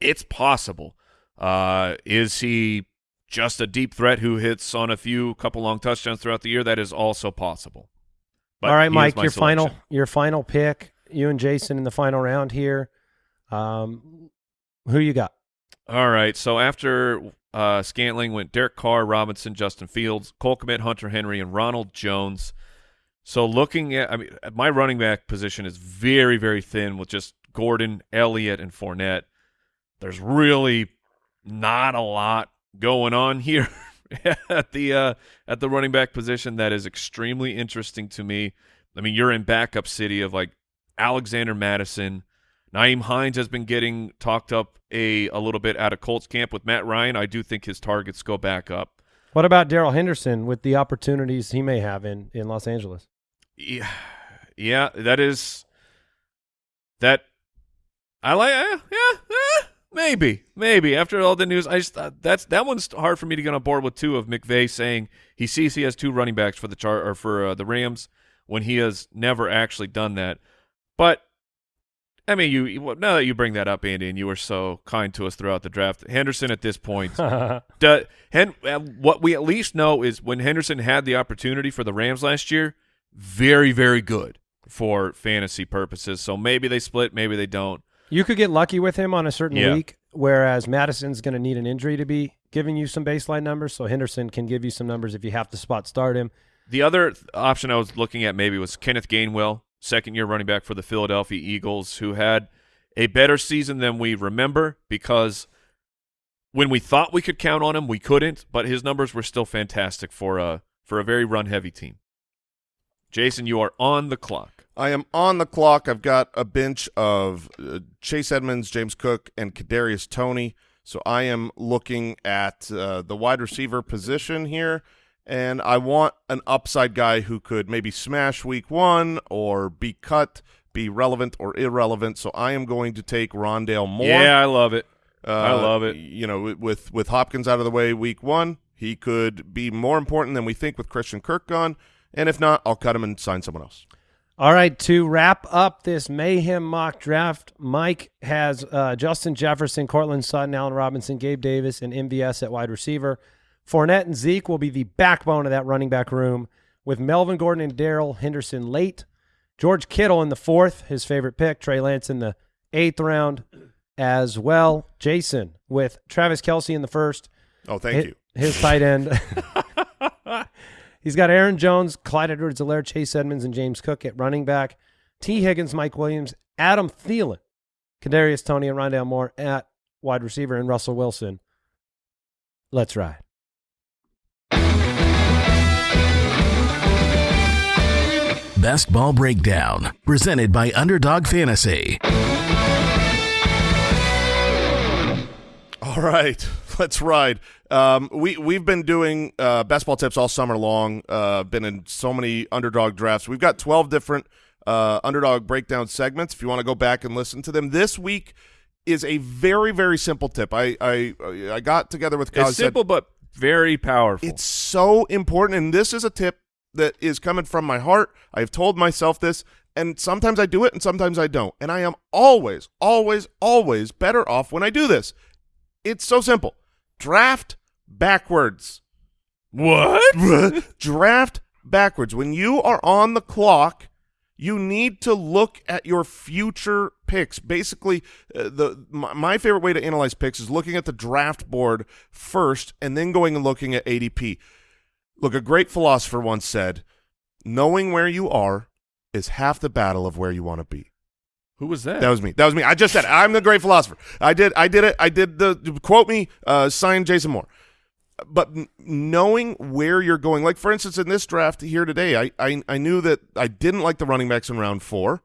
It's possible. Uh, is he just a deep threat who hits on a few couple long touchdowns throughout the year? That is also possible. But All right, Mike, your final your final pick. You and Jason in the final round here. Um, who you got? All right. So after uh, Scantling went Derek Carr, Robinson, Justin Fields, Cole Kmet, Hunter Henry, and Ronald Jones. So looking at, I mean, my running back position is very, very thin with just Gordon, Elliott, and Fournette. There's really not a lot going on here [LAUGHS] at the uh, at the running back position that is extremely interesting to me. I mean, you're in backup city of like Alexander Mattison. Nyheim Hines has been getting talked up a, a little bit out of Colts camp with Matt Ryan. I do think his targets go back up. What about Darrell Henderson with the opportunities he may have in in Los Angeles? Yeah, yeah, that is that. I like. eh, yeah, eh, maybe, maybe. After all the news, I just uh, that's that one's hard for me to get on board with too. Of McVay saying he sees he has two running backs for the chart or for uh, the Rams when he has never actually done that. But I mean, you now that you bring that up, Andy, and you were so kind to us throughout the draft, Henderson at this point [LAUGHS] Do- Hen- what we at least know is when Henderson had the opportunity for the Rams last year, very, very good for fantasy purposes. So maybe they split, maybe they don't. You could get lucky with him on a certain Yeah. week, whereas Mattison's going to need an injury to be giving you some baseline numbers. So Henderson can give you some numbers if you have to spot start him. The other option I was looking at maybe was Kenneth Gainwell, second year running back for the Philadelphia Eagles, who had a better season than we remember because when we thought we could count on him, we couldn't, but his numbers were still fantastic for a for a very run heavy team. Jason, you are on the clock. I am on the clock. I've got a bench of uh, Chase Edmonds, James Cook, and Kadarius Toney. So I am looking at uh, the wide receiver position here, and I want an upside guy who could maybe smash week one or be cut, be relevant or irrelevant. So I am going to take Rondale Moore. Yeah, I love it. Uh, I love it. You know, with with Hopkins out of the way week one, he could be more important than we think with Christian Kirk gone. And if not, I'll cut him and sign someone else. All right, to wrap up this mayhem mock draft, Mike has uh, Justin Jefferson, Courtland Sutton, Allen Robinson, Gabe Davis, and MVS at wide receiver. Fournette and Zeke will be the backbone of that running back room, with Melvin Gordon and Darrell Henderson late. George Kittle in the fourth, his favorite pick. Trey Lance in the eighth round as well. Jason with Travis Kelce in the first. Oh, thank Hi- you. His tight end. [LAUGHS] He's got Aaron Jones, Clyde Edwards-Helaire, Chase Edmonds, and James Cook at running back. Tee Higgins, Mike Williams, Adam Thielen, Kadarius Toney, and Rondale Moore at wide receiver, and Russell Wilson. Let's ride. Best Ball Breakdown, presented by Underdog Fantasy. All right, [LAUGHS] let's ride. Um, we we've been doing uh, best ball tips all summer long. Uh, been in so many underdog drafts. We've got twelve different uh, underdog breakdown segments. If you want to go back and listen to them, this week is a very very simple tip. I I I got together with guys. It's simple but very powerful. It's so important, and this is a tip that is coming from my heart. I have told myself this, and sometimes I do it, and sometimes I don't. And I am always, always, always better off when I do this. It's so simple. Draft backwards. what? [LAUGHS] Draft backwards. When you are on the clock, You need to look at your future picks. Basically, uh, the my, my favorite way to analyze picks is looking at the draft board first and then going and looking at ADP. Look, a great philosopher once said, knowing where you are is half the battle of where you want to be. Who was that? That was me. That was me. I just said it. I'm the great philosopher. I did. I did it. I did the quote me. Uh, sign Jason Moore. But knowing where you're going, like for instance, in this draft here today, I, I I knew that I didn't like the running backs in round four,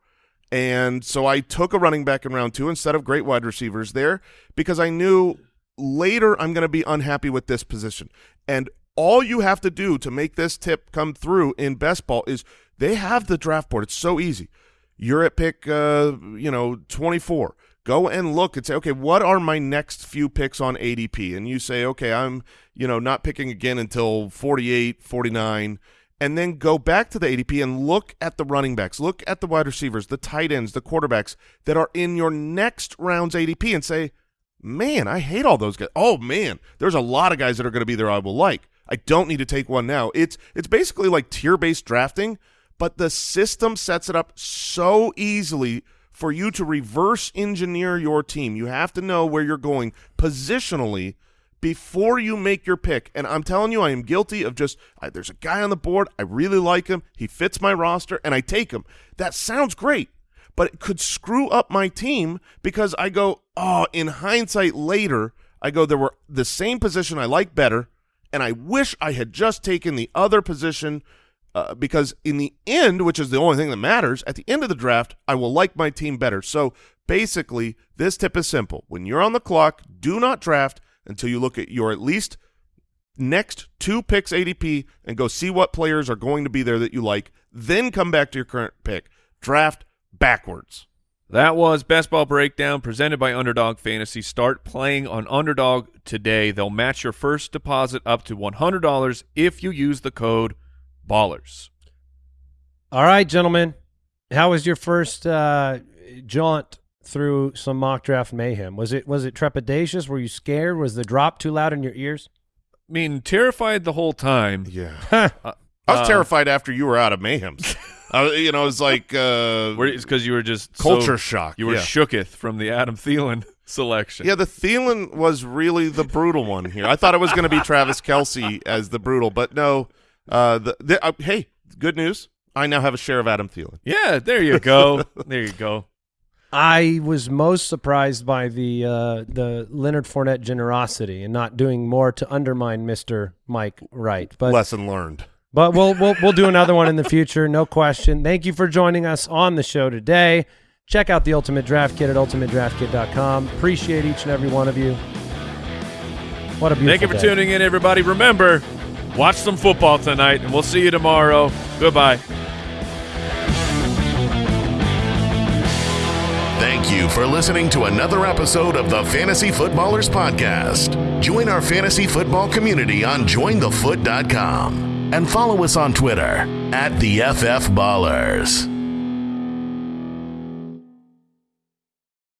and so I took a running back in round two instead of great wide receivers there because I knew later I'm going to be unhappy with this position. And all you have to do to make this tip come through in best ball is they have the draft board. It's so easy. You're at pick, uh, you know, 24. Go and look and say, okay, what are my next few picks on ADP? And you say, okay, I'm, you know, not picking again until 48, 49. And then go back to the ADP and look at the running backs, look at the wide receivers, the tight ends, the quarterbacks that are in your next round's ADP and say, man, I hate all those guys. Oh man, there's a lot of guys that are going to be there I will like. I don't need to take one now. It's it's basically like tier based drafting, but the system sets it up so easily for you to reverse engineer your team. You have to know where you're going positionally before you make your pick. And I'm telling you, I am guilty of just I, there's a guy on the board. I really like him. He fits my roster, and I take him. That sounds great, but it could screw up my team because I go, oh, in hindsight later, I go, there were the same position I like better, and I wish I had just taken the other position uh, because in the end, which is the only thing that matters, at the end of the draft, I will like my team better. So basically, this tip is simple. When you're on the clock, do not draft until you look at your at least next two picks ADP and go see what players are going to be there that you like. Then come back to your current pick. Draft backwards. That was Best Ball Breakdown presented by Underdog Fantasy. Start playing on Underdog today. They'll match your first deposit up to $100 if you use the code BALLERS. All right, gentlemen. How was your first uh, jaunt through some mock draft mayhem? Was it was it trepidatious? Were you scared? Was the drop too loud in your ears? I mean, terrified the whole time. Yeah. Huh. [LAUGHS] I was Uh, terrified after you were out of Mayhem's. [LAUGHS] I, you know, it was like uh, It's because you were just so- culture shock. You were yeah. shooketh from the Adam Thielen [LAUGHS] selection. Yeah, the Thielen was really the brutal one here. I thought it was going to be Travis Kelce as the brutal, but no. Uh, the, the uh, hey, good news. I now have a share of Adam Thielen. Yeah, there you go. [LAUGHS] there you go. I was most surprised by the uh, the Leonard Fournette generosity and not doing more to undermine Mister Mike Wright. But Lesson learned. But we'll we'll we'll do another one in the future, no question. Thank you for joining us on the show today. Check out the Ultimate Draft Kit at ultimatedraftkit.com. Appreciate each and every one of you. What a beautiful Thank you for day. tuning in, everybody. Remember, watch some football tonight, and we'll see you tomorrow. Goodbye. Thank you for listening to another episode of the Fantasy Footballers Podcast. Join our fantasy football community on jointhefoot.com and follow us on Twitter at the FF Ballers.